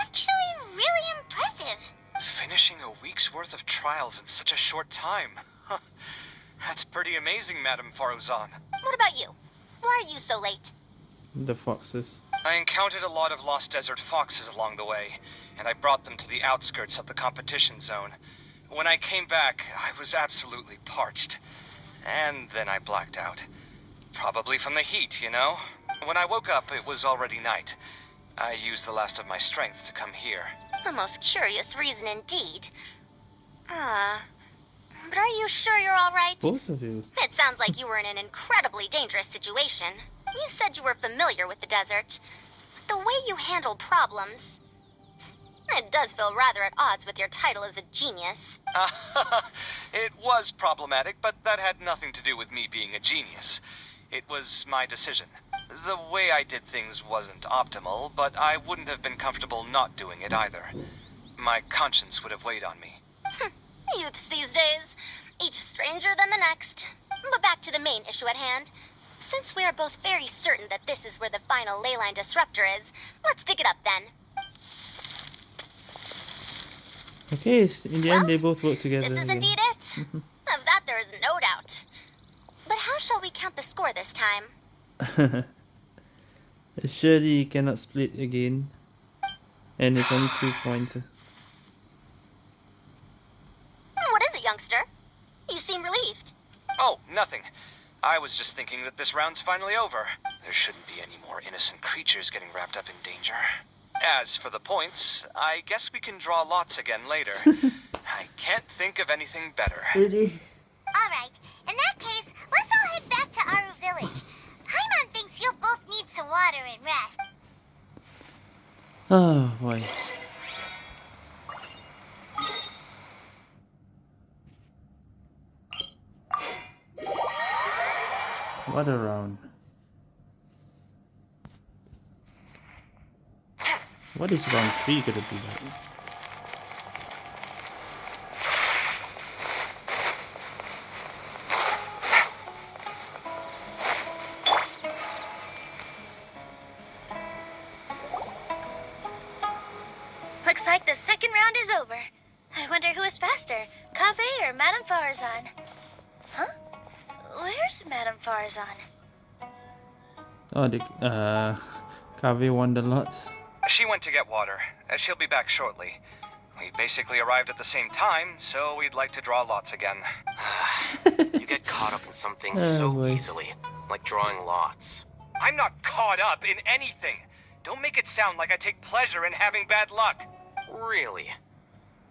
actually really impressive. Finishing a week's worth of trials in such a short time. Huh. That's pretty amazing, Madame Faruzan. What about you? Why are you so late? The foxes. I encountered a lot of lost desert foxes along the way, and I brought them to the outskirts of the competition zone. When I came back, I was absolutely parched. And then I blacked out. Probably from the heat, you know? When I woke up, it was already night. I used the last of my strength to come here. A most curious reason indeed. Ah. But are you sure you're all right? Both of you. It sounds like you were in an incredibly dangerous situation. You said you were familiar with the desert. But the way you handle problems. It does feel rather at odds with your title as a genius. [laughs] it was problematic, but that had nothing to do with me being a genius. It was my decision. The way I did things wasn't optimal, but I wouldn't have been comfortable not doing it either. My conscience would have weighed on me. Hmm. Youths these days, each stranger than the next. But back to the main issue at hand. Since we are both very certain that this is where the final leyline disruptor is, let's dig it up then. Okay, in the end they both work together. This is again. indeed it. [laughs] of that there is no doubt. But how shall we count the score this time? [laughs] Surely you cannot split again. And it's only two [sighs] points. Hmm, what is it, youngster? You seem relieved. Oh, nothing. I was just thinking that this round's finally over. There shouldn't be any more innocent creatures getting wrapped up in danger. As for the points, I guess we can draw lots again later. [laughs] I can't think of anything better. Really? Alright, in that case, let's all head back to Aaru Village. Paimon thinks you'll both need some water and rest. Oh boy. What a round. What is round three gonna be like? Looks like the second round is over. I wonder who is faster, Kaveh or Madame Faruzan? Huh? Where's Madame Faruzan? Oh, the uh, Kaveh won the lots. She went to get water. She'll be back shortly. We basically arrived at the same time, so we'd like to draw lots again. [sighs] You get caught up in some things [sighs] Oh, so boy. easily, like drawing lots. I'm not caught up in anything. Don't make it sound like I take pleasure in having bad luck. Really?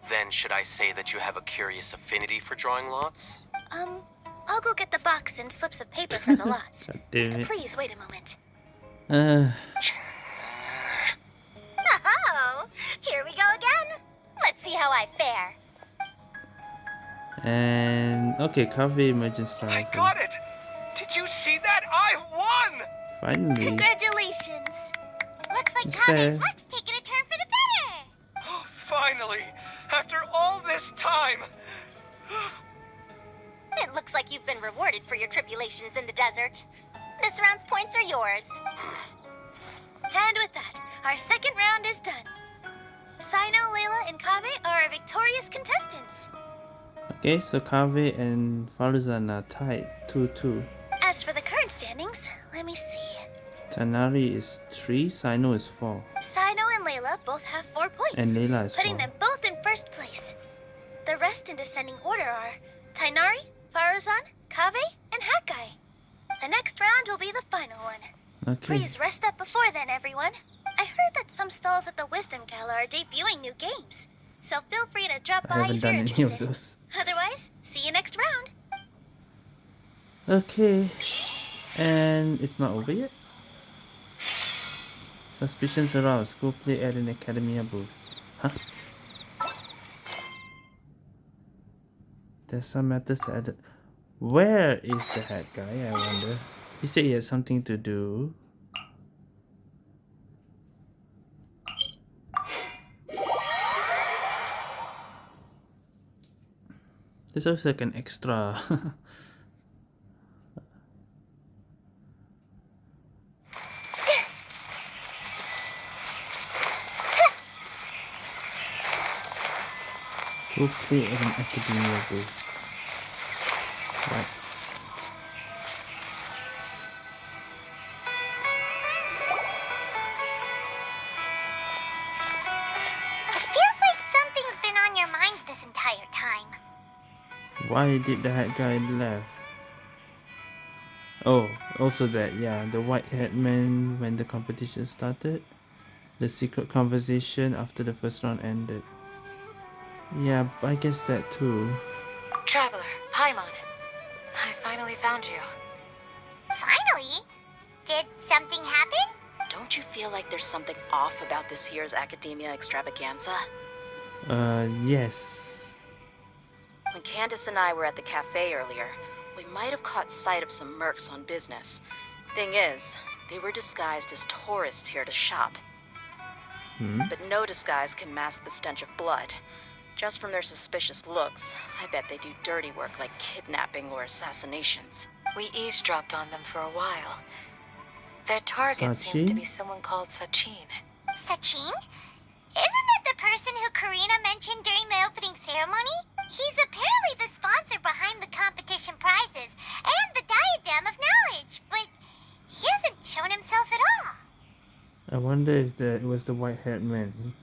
Then should I say that you have a curious affinity for drawing lots? Um, I'll go get the box and slips of paper for the [laughs] lots. God damn it. Please wait a moment. Uh, [sighs] [laughs] here we go again. Let's see how I fare. and okay, Kaveh emergence I got it! Did you see that? I won! Finally. Congratulations! Looks like It's Kame fair. Fleck's taking a turn for the better. Oh, finally! After all this time! It looks like you've been rewarded for your tribulations in the desert. This round's points are yours. And with that, our second round is done. Cyno, Layla, and Kaveh are our victorious contestants. Okay, so Kaveh and Faruzan are tied 2-2. As for the current standings, let me see. Tighnari is 3, Cyno is 4. Cyno and Layla both have four points, And Layla is putting 4. them both in first place. The rest in descending order are Tighnari, Faruzan, Kaveh, and Hakai. The next round will be the final one. Okay. Please rest up before then, everyone. I heard that some stalls at the Wisdom Gala are debuting new games, so feel free to drop I by if you're interested. Otherwise, see you next round. Okay. And it's not over yet. Suspicions aroused. Go play at an Akademiya booth. Huh? There's some matters to add. Where is the head guy? I wonder. He said he had something to do. There's also like an extra. [laughs] Go play at an Akademiya booth. What? Why did the head guy left? Oh, also that, yeah, the white hat man when the competition started. The secret conversation after the first round ended. Yeah, I guess that too. Traveler, Paimon. I finally found you. Finally? Did something happen? Don't you feel like there's something off about this year's Akademiya Extravaganza? Uh, yes. When Candace and I were at the cafe earlier, we might have caught sight of some mercs on business. Thing is, they were disguised as tourists here to shop. Hmm. But no disguise can mask the stench of blood. Just from their suspicious looks, I bet they do dirty work like kidnapping or assassinations. We eavesdropped on them for a while. Their target seems to be someone called Sachin. Sachin? Isn't that the person who Karina mentioned during the opening ceremony? He's apparently the sponsor behind the competition prizes and the Diadem of Knowledge, but he hasn't shown himself at all. I wonder if the, it was the white-haired man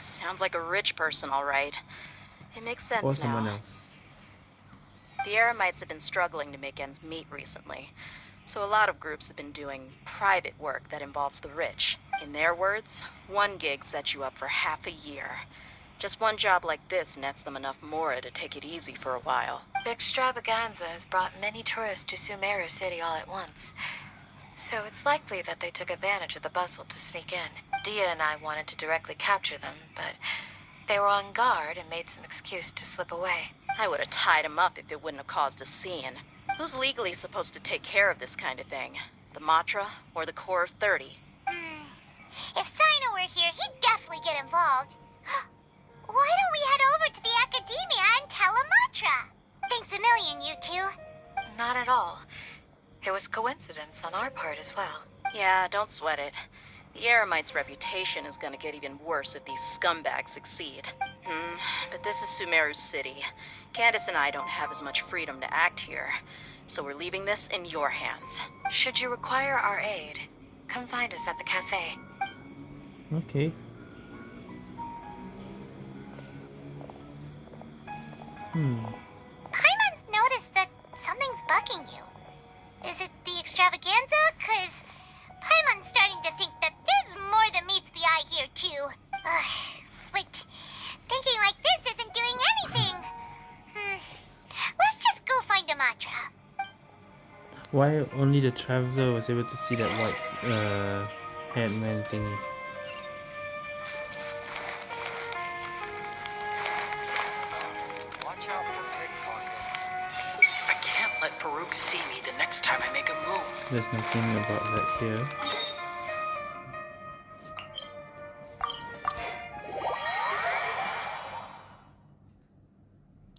Sounds like a rich person, all right. It makes sense or now. someone else. The Eremites have been struggling to make ends meet recently, so a lot of groups have been doing private work that involves the rich. In their words, one gig sets you up for half a year. Just one job like this nets them enough mora to take it easy for a while. The extravaganza has brought many tourists to Sumeru City all at once. So it's likely that they took advantage of the bustle to sneak in. Dehya and I wanted to directly capture them, but they were on guard and made some excuse to slip away. I would have tied them up if it wouldn't have caused a scene. Who's legally supposed to take care of this kind of thing? The Matra or the Corps of 30? Hmm. If Cyno were here, he'd definitely get involved. [gasps] Why don't we head over to the Akademiya and tell Amatra? Thanks a million, you two. Not at all. It was coincidence on our part as well. Yeah, don't sweat it. The Eremites' reputation is gonna get even worse if these scumbags succeed. Hmm, but this is Sumeru City. Candace and I don't have as much freedom to act here, so we're leaving this in your hands. Should you require our aid, come find us at the cafe. Okay. Hmm. Paimon's noticed that something's bugging you. Is it the extravaganza? Cause Paimon's starting to think that there's more than meets the eye here too. Ugh, but thinking like this isn't doing anything. Hmm. Let's just go find Amatra. Why only the traveler was able to see that white uh, haired man thingy? There's nothing about that here.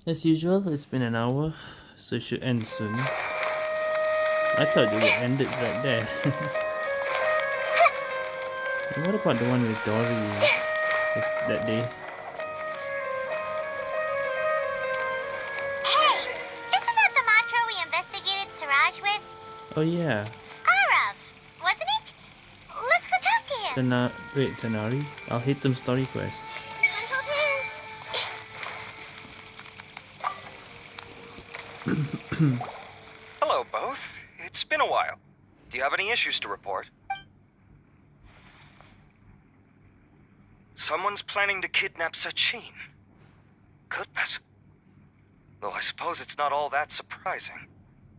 As usual, it's been an hour, so it should end soon. I thought it would end it right there. [laughs] And what about the one with Dori uh, this, that day? Oh yeah, Arav, wasn't it? Let's go talk to him. Tana wait, Tanari? I'll hit them story quest. [coughs] Hello, both. It's been a while. Do you have any issues to report? Someone's planning to kidnap Sachin. Goodness. Though I suppose it's not all that surprising.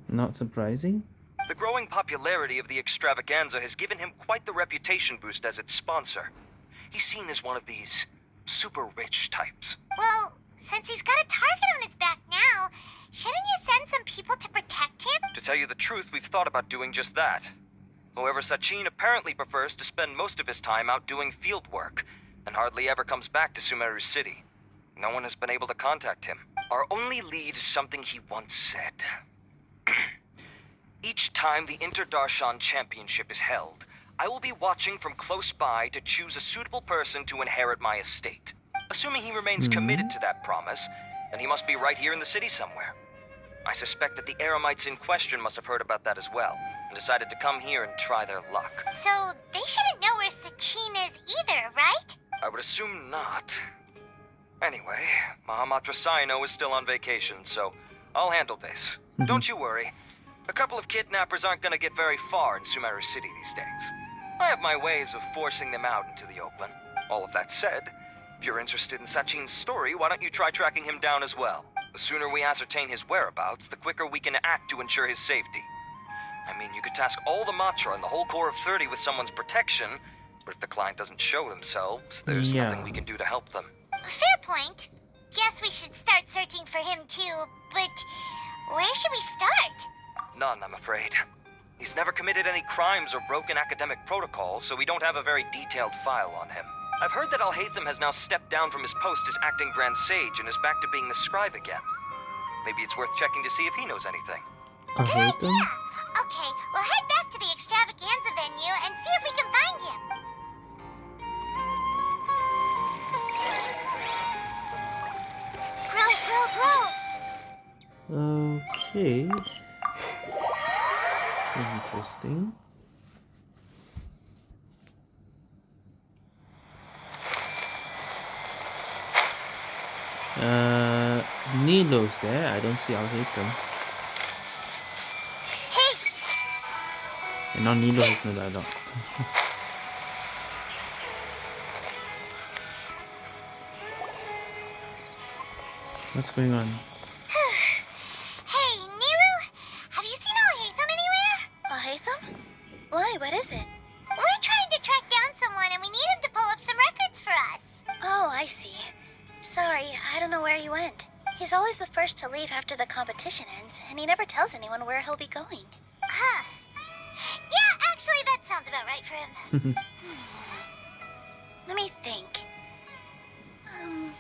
Not surprising? The growing popularity of the extravaganza has given him quite the reputation boost as its sponsor. He's seen as one of these super rich types. Well, since he's got a target on his back now, shouldn't you send some people to protect him? To tell you the truth, we've thought about doing just that. However, Sachin apparently prefers to spend most of his time out doing field work, and hardly ever comes back to Sumeru City. No one has been able to contact him. Our only lead is something he once said. [clears throat] Each time the Interdarshan Championship is held, I will be watching from close by to choose a suitable person to inherit my estate. Assuming he remains hmm. committed to that promise, then he must be right here in the city somewhere. I suspect that the Eremites in question must have heard about that as well, and decided to come here and try their luck. So they shouldn't know where Sachin is either, right? I would assume not. Anyway, Mahamatra Cyno is still on vacation, so I'll handle this. Mm-hmm. Don't you worry. A couple of kidnappers aren't gonna get very far in Sumeru City these days. I have my ways of forcing them out into the open. All of that said, if you're interested in Sachin's story, why don't you try tracking him down as well? The sooner we ascertain his whereabouts, the quicker we can act to ensure his safety. I mean, you could task all the Matra and the whole Corps of 30 with someone's protection, but if the client doesn't show themselves, there's Yeah. nothing we can do to help them. Fair point. Guess we should start searching for him too, but Where should we start? None, I'm afraid. He's never committed any crimes or broken academic protocol, so we don't have a very detailed file on him. I've heard that Alhaitham has now stepped down from his post as acting Grand Sage and is back to being the scribe again. Maybe it's worth checking to see if he knows anything. I hate them. Okay, we'll head back to the extravaganza venue and see if we can find him. Grow, grow, grow. Okay. Interesting. Uh, Nilou's there. I don't see. Hey, And now Nilo has no dialogue. [laughs] What's going on? Leave after the competition ends, and he never tells anyone where he'll be going. Huh. Yeah, actually, that sounds about right for him. [laughs] Let me think. Um,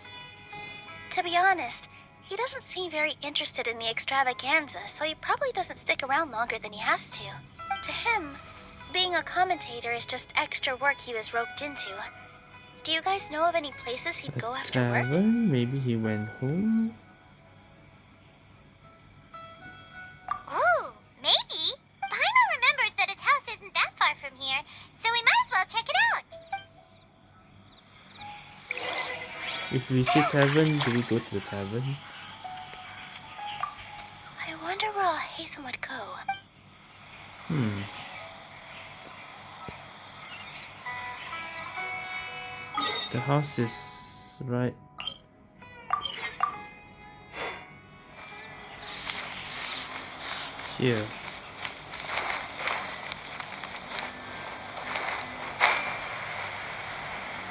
to be honest, he doesn't seem very interested in the extravaganza, so he probably doesn't stick around longer than he has to. To him, being a commentator is just extra work he was roped into. Do you guys know of any places he'd go A after work? tavern? Maybe he went home? If we see tavern, do we go to the tavern? I wonder where all Alhaitham would go. Hmm. The house is right. Here.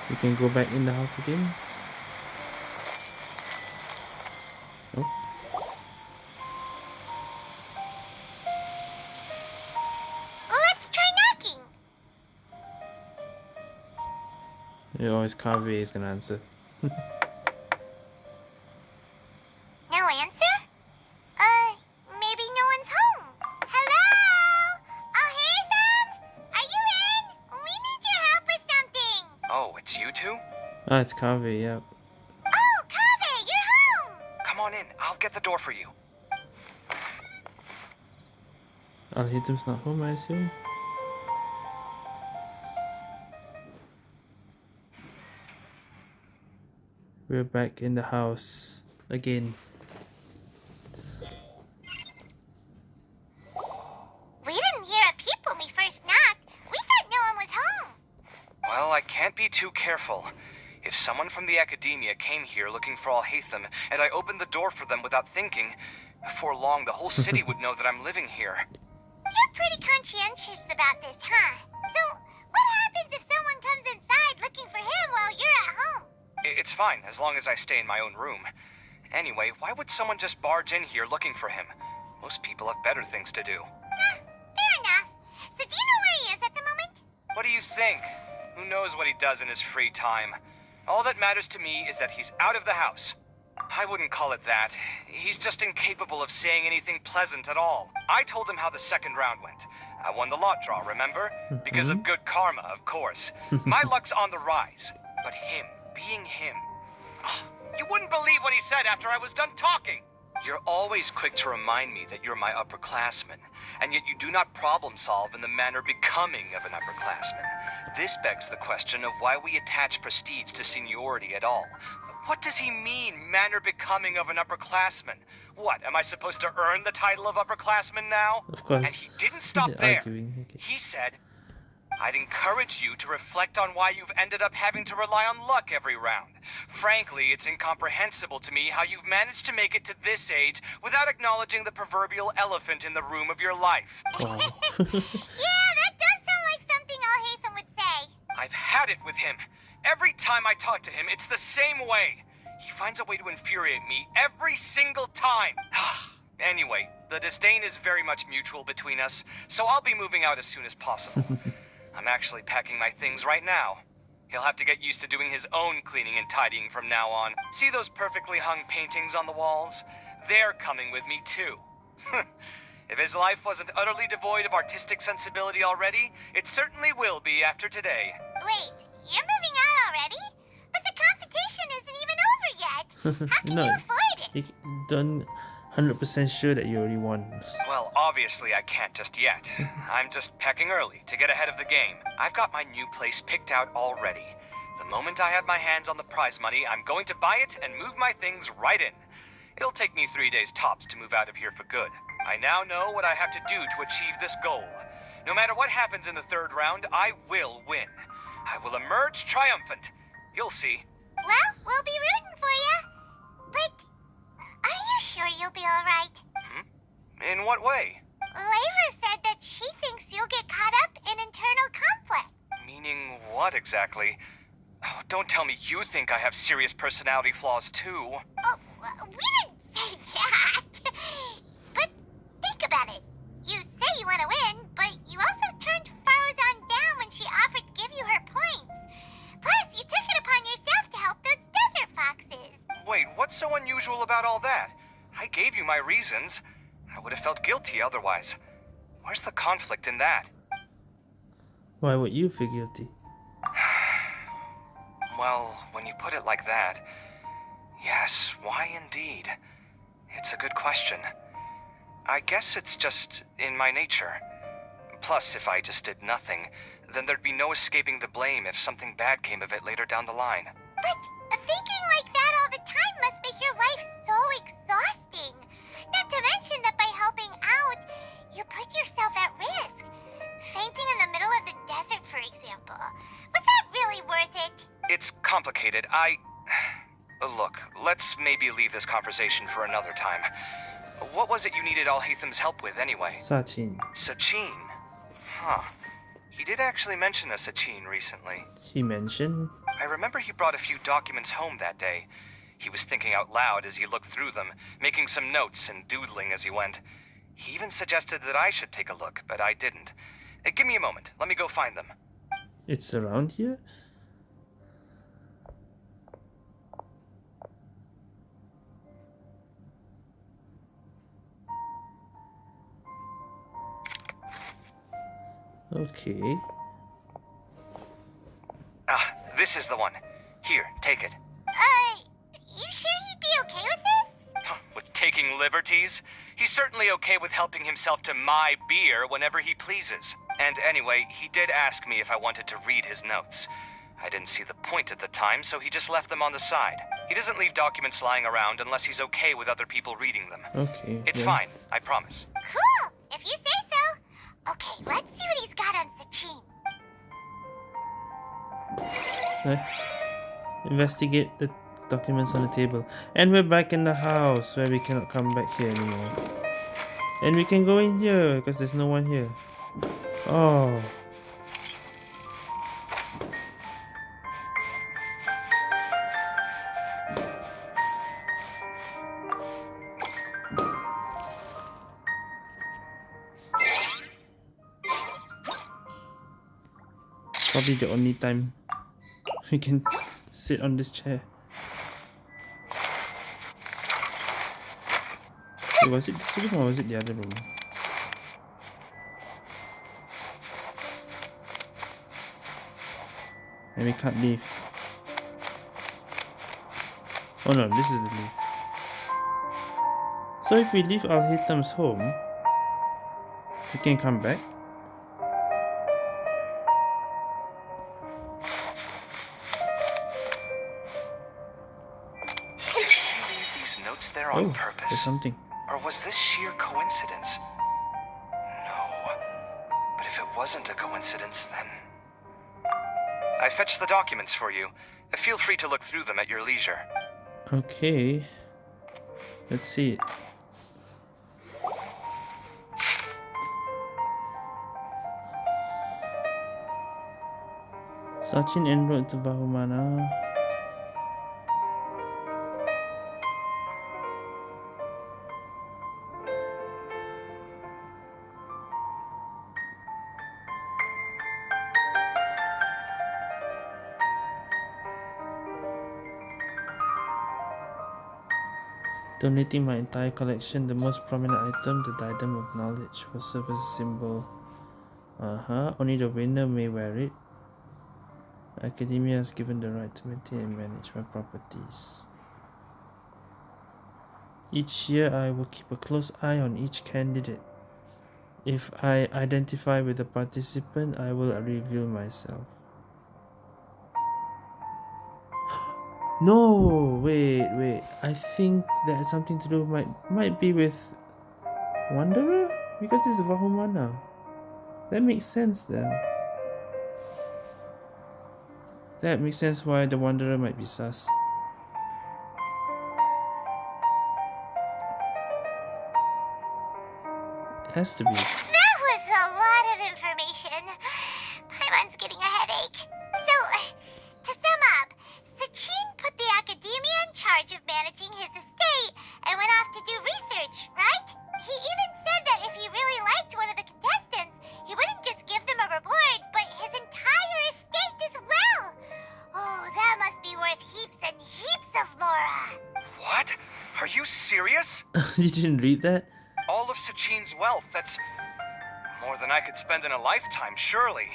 We can go back in the house again. Yeah, always is gonna answer. [laughs] No answer? Uh, maybe no one's home. Hello? Oh, Alhaitham? Are you in? We need your help with something. Oh, it's you two? Ah, it's Kaveh, yeah. Oh, Kaveh, you're home. Come on in. I'll get the door for you. Alhaitham's not home, I assume. We're back in the house again. We didn't hear a peep when we first knocked. We thought no one was home. Well, I can't be too careful. If someone from the Akademiya came here looking for Alhaitham, and I opened the door for them without thinking, before long the whole city [laughs] would know that I'm living here. You're pretty conscientious about this, huh? It's fine, as long as I stay in my own room. Anyway, why would someone just barge in here looking for him? Most people have better things to do. Ah, fair enough. So, do you know where he is at the moment? What do you think? Who knows what he does in his free time? All that matters to me is that he's out of the house. I wouldn't call it that. He's just incapable of saying anything pleasant at all. I told him how the second round went. I won the lot draw, remember? Because of good karma, of course. My [laughs] luck's on the rise. But him, being him. Ah, you wouldn't believe what he said after I was done talking. You're always quick to remind me that you're my upperclassman, and yet you do not problem solve in the manner becoming of an upperclassman. This begs the question of why we attach prestige to seniority at all. What does he mean, manner becoming of an upperclassman? What, am I supposed to earn the title of upperclassman now? Of course. And he didn't stop [laughs] there. Arguing, okay. He said, I'd encourage you to reflect on why you've ended up having to rely on luck every round. Frankly, it's incomprehensible to me how you've managed to make it to this age without acknowledging the proverbial elephant in the room of your life. Wow. [laughs] Yeah, that does sound like something Alhaitham would say. I've had it with him. Every time I talk to him, it's the same way. He finds a way to infuriate me every single time. [sighs] anyway, the disdain is very much mutual between us, so I'll be moving out as soon as possible. [laughs] I'm actually packing my things right now. He'll have to get used to doing his own cleaning and tidying from now on. See those perfectly hung paintings on the walls? They're coming with me too. [laughs] if his life wasn't utterly devoid of artistic sensibility already, it certainly will be after today. Wait, you're moving out already? But the competition isn't even over yet. [laughs] How can no, you afford it? you don't 100% sure that you already won. Well, obviously I can't just yet. [laughs] I'm just packing early to get ahead of the game. I've got my new place picked out already. The moment I have my hands on the prize money, I'm going to buy it and move my things right in. It'll take me three days tops to move out of here for good. I now know what I have to do to achieve this goal. No matter what happens in the third round, I will win. I will emerge triumphant. You'll see. Well, we'll be rooting what way? Layla said that she thinks you'll get caught up in internal conflict. Meaning what exactly? Oh, don't tell me you think I have serious personality flaws too. Oh, we didn't say [laughs] that. but think about it. You say you want to win, but you also turned Faruzan down when she offered to give you her points. Plus, you took it upon yourself to help those desert foxes. Wait, what's so unusual about all that? I gave you my reasons. I would have felt guilty otherwise. Where's the conflict in that? Why would you feel guilty? [sighs] Well, when you put it like that, yes, why indeed? It's a good question. I guess it's just in my nature. Plus, if I just did nothing, then there'd be no escaping the blame if something bad came of it later down the line. But uh, thinking like that all the time must make your life so exhausting. Not to mention that by helping out, you put yourself at risk. Fainting in the middle of the desert, for example. Was that really worth it? It's complicated. I. [sighs] Look, let's maybe leave this conversation for another time. What was it you needed Alhaitham's help with, anyway? Sachin. Sachin? Huh. He did actually mention a Sachin recently. He mentioned. I remember he brought a few documents home that day. He was thinking out loud as he looked through them, making some notes and doodling as he went. He even suggested that I should take a look, but I didn't. Uh, give me a moment. Let me go find them. It's around here? Okay. Ah, this is the one. Here, take it. You sure he'd be okay with this? Huh, With taking liberties? He's certainly okay with helping himself to my beer whenever he pleases. And anyway, he did ask me if I wanted to read his notes. I didn't see the point at the time, so he just left them on the side. He doesn't leave documents lying around unless he's okay with other people reading them. Okay. It's yeah. fine, I promise. Cool, if you say so. Okay, let's see what he's got on Sachin. Eh? Investigate the documents on the table. And we're back in the house where we cannot come back here anymore. And we can go in here because there's no one here. Oh. Probably the only time we can sit on this chair. Wait, was it this room or was it the other room? And we can't leave. Oh no, this is the leave. So if we leave Alhaitham's home, we can come back. Did leave these notes there on Oh, purpose? there's something. I fetched the documents for you. Uh, feel free to look through them at your leisure. Okay. Let's see it. Sachin enrolled to Vahumana. Donating my entire collection, the most prominent item, the Diadem of Knowledge, will serve as a symbol. Uh-huh, only the winner may wear it. Akademiya is given the right to maintain and manage my properties. Each year I will keep a close eye on each candidate. If I identify with a participant, I will reveal myself. No, wait, wait. I think that has something to do might might be with Wanderer because it's Vahumana. That makes sense then. That makes sense why the Wanderer might be sus. Has to be. Serious? [laughs] you didn't read that? All of Sachin's wealth, that's more than I could spend in a lifetime, surely.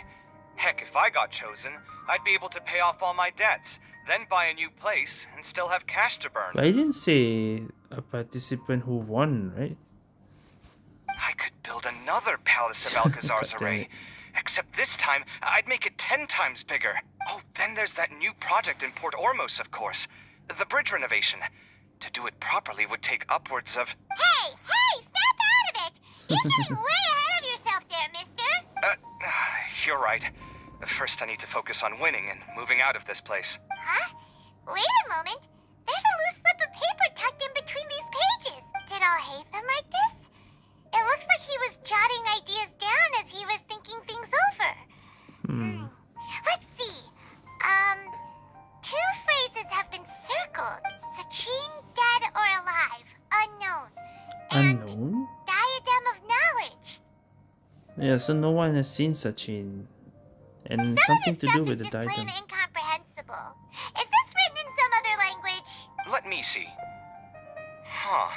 Heck, if I got chosen, I'd be able to pay off all my debts, then buy a new place, and still have cash to burn. But I didn't say a participant who won, right? I could build another Palace of [laughs] Alcazarzaray. Except this time, I'd make it ten times bigger. Oh, then there's that new project in Port Ormos, of course. The bridge renovation. To do it properly would take upwards of... Hey, hey, snap out of it! You're [laughs] getting way ahead of yourself there, mister. Uh, [sighs] you're right. First, I need to focus on winning and moving out of this place. Huh? Wait a moment. There's a loose slip of paper tucked in between these pages. Did Alhaitham write this? It looks like he was jotting ideas down as he was thinking things over. Hmm. Let's see. Um, two phrases have been circled. Sachin, dead or alive, unknown. Unknown? Diadem of knowledge. Yeah, so no one has seen Sachin. And something to do with the Plain diadem. incomprehensible. Is this written in some other language? Let me see. Huh.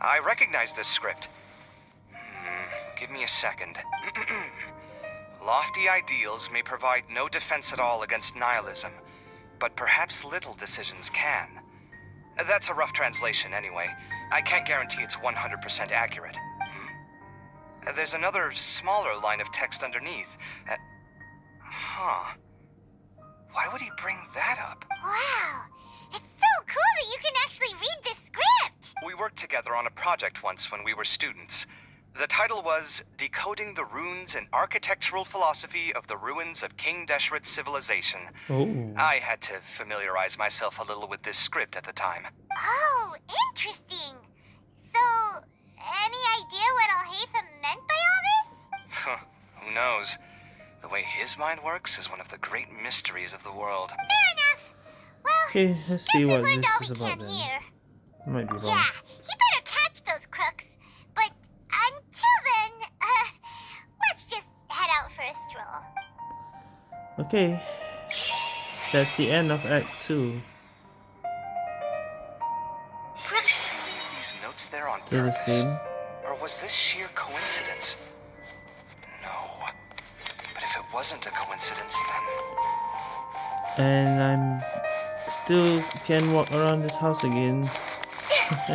I recognize this script. Hmm, give me a second. [clears throat] Lofty ideals may provide no defense at all against nihilism, but perhaps little decisions can. That's a rough translation, anyway. I can't guarantee it's 100% accurate. There's another smaller line of text underneath. Uh, huh. Why would he bring that up? Wow. It's so cool that you can actually read this script. We worked together on a project once when we were students. The title was Decoding the Runes and Architectural Philosophy of the Ruins of King Deshret's Civilization. Oh. I had to familiarize myself a little with this script at the time. Oh, interesting. So, any idea what Alhaitham meant by all this? Who knows? The way his mind works is one of the great mysteries of the world. Fair enough. Well, Okay, let's see what we this is about can then. here. I might be wrong. Yeah, he better catch those crooks. Head out for a stroll. Okay. That's the end of Act 2. These notes there on Still the same. Or was this sheer coincidence? No. But if it wasn't a coincidence, then. And I'm still can walk around this house again. [laughs]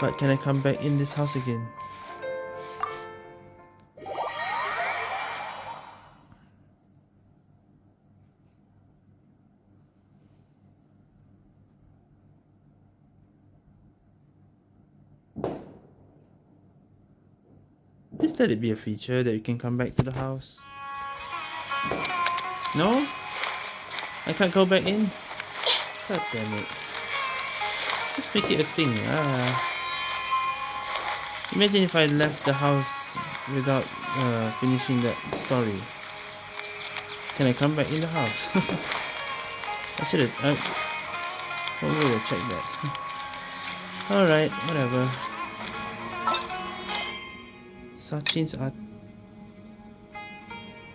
but can I come back in this house again? Let it be a feature that you can come back to the house. No? I can't go back in? God damn it. Just make it a thing. Ah. Imagine if I left the house without uh, finishing that story. Can I come back in the house? [laughs] I should have. I, I would have checked that. [laughs] Alright, whatever. Sachin's art.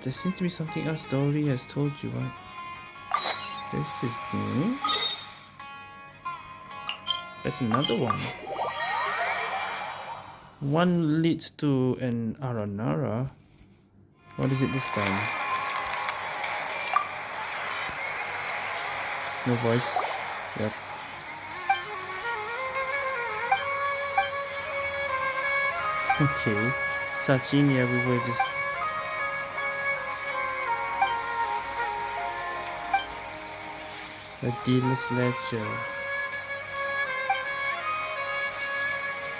There seems to be something else Dori has told you, right? This is new. There's another one. One leads to an Aranara. What is it this time? No voice. Yep. [laughs] Okay. Sachin, yeah, we were just a dealer's ledger.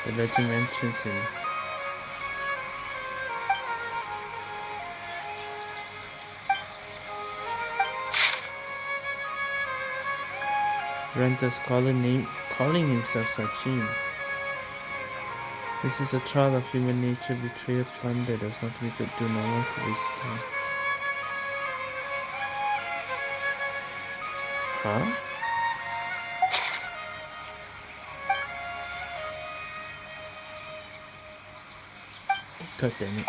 The ledger mentions him. Renter's calling, name, calling himself Sachin. This is a trial of human nature, betrayal, plunder. There's nothing we could do, no one could withstand. Huh? God damn it.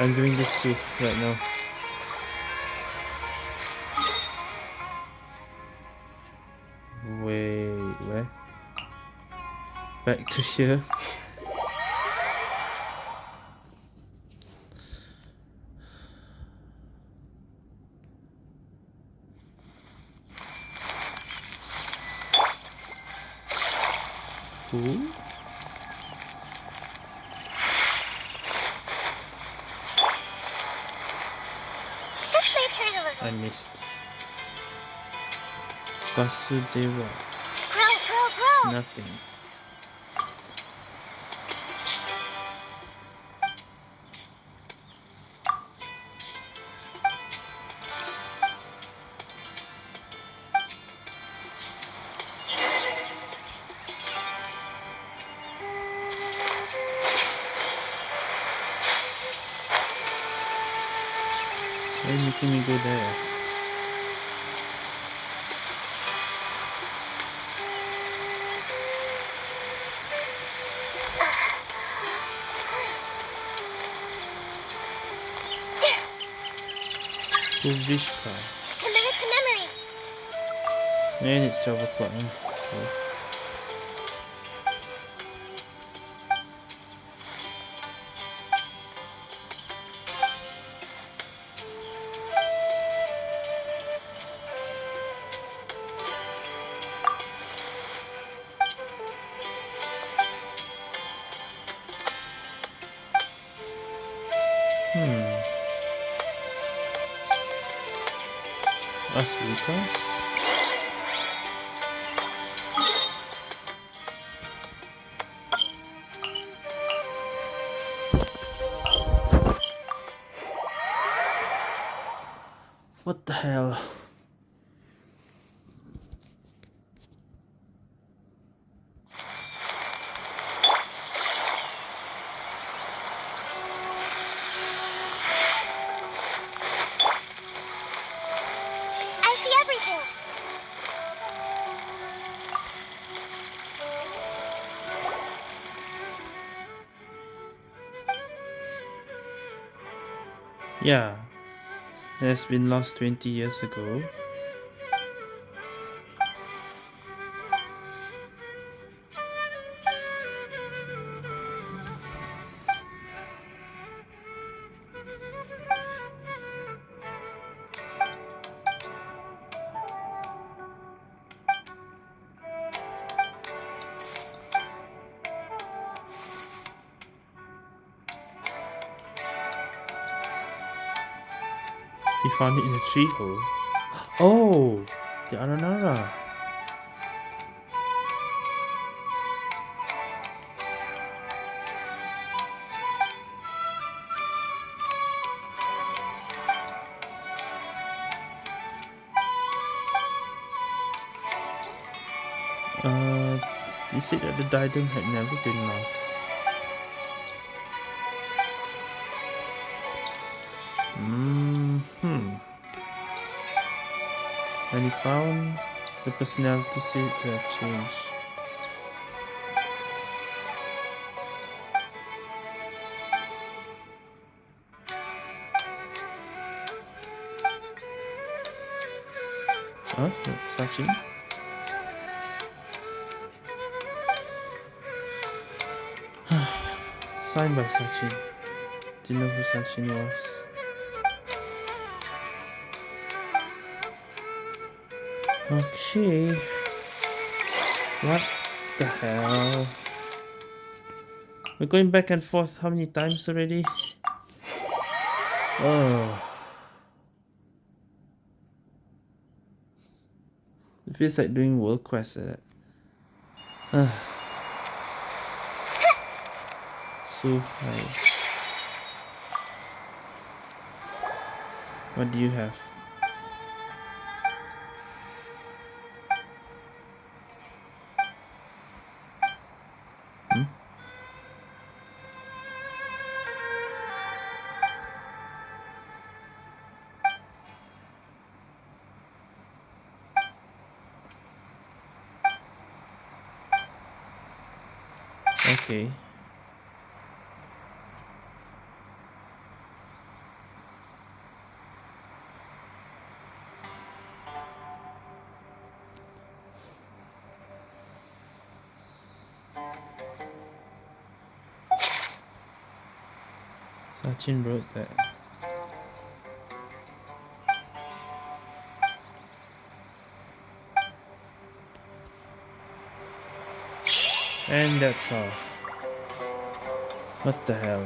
I'm doing this too right now. Back to here. Who? This may hurt a little. I missed. Vasudeva. Grow, grow, grow! Nothing. Making me go there? Uvishka. Commit it to memory. And it's 12 o'clock now. Yeah. That's been lost 20 years ago. Found it in a tree hole. Oh, the Aranara. Uh, he said that the diadem had never been lost. Found the personality said to have changed. Huh? No, Sachin? [sighs] Signed by Sachin. Didn't know who Sachin was. Okay. What the hell? We're going back and forth how many times already? Oh. It feels like doing world quest like that. [sighs] so high. What do you have? That. And that's all. What the hell?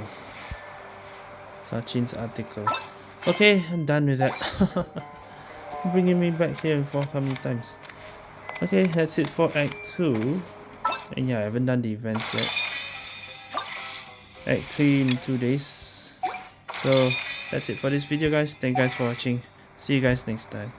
Sachin's article. Okay, I'm done with that. [laughs] Bringing me back here forth how many times? Okay, that's it for Act 2. And yeah, I haven't done the events yet. Act 3 in 2 days. So, that's it for this video guys. Thank you guys for watching. See you guys next time.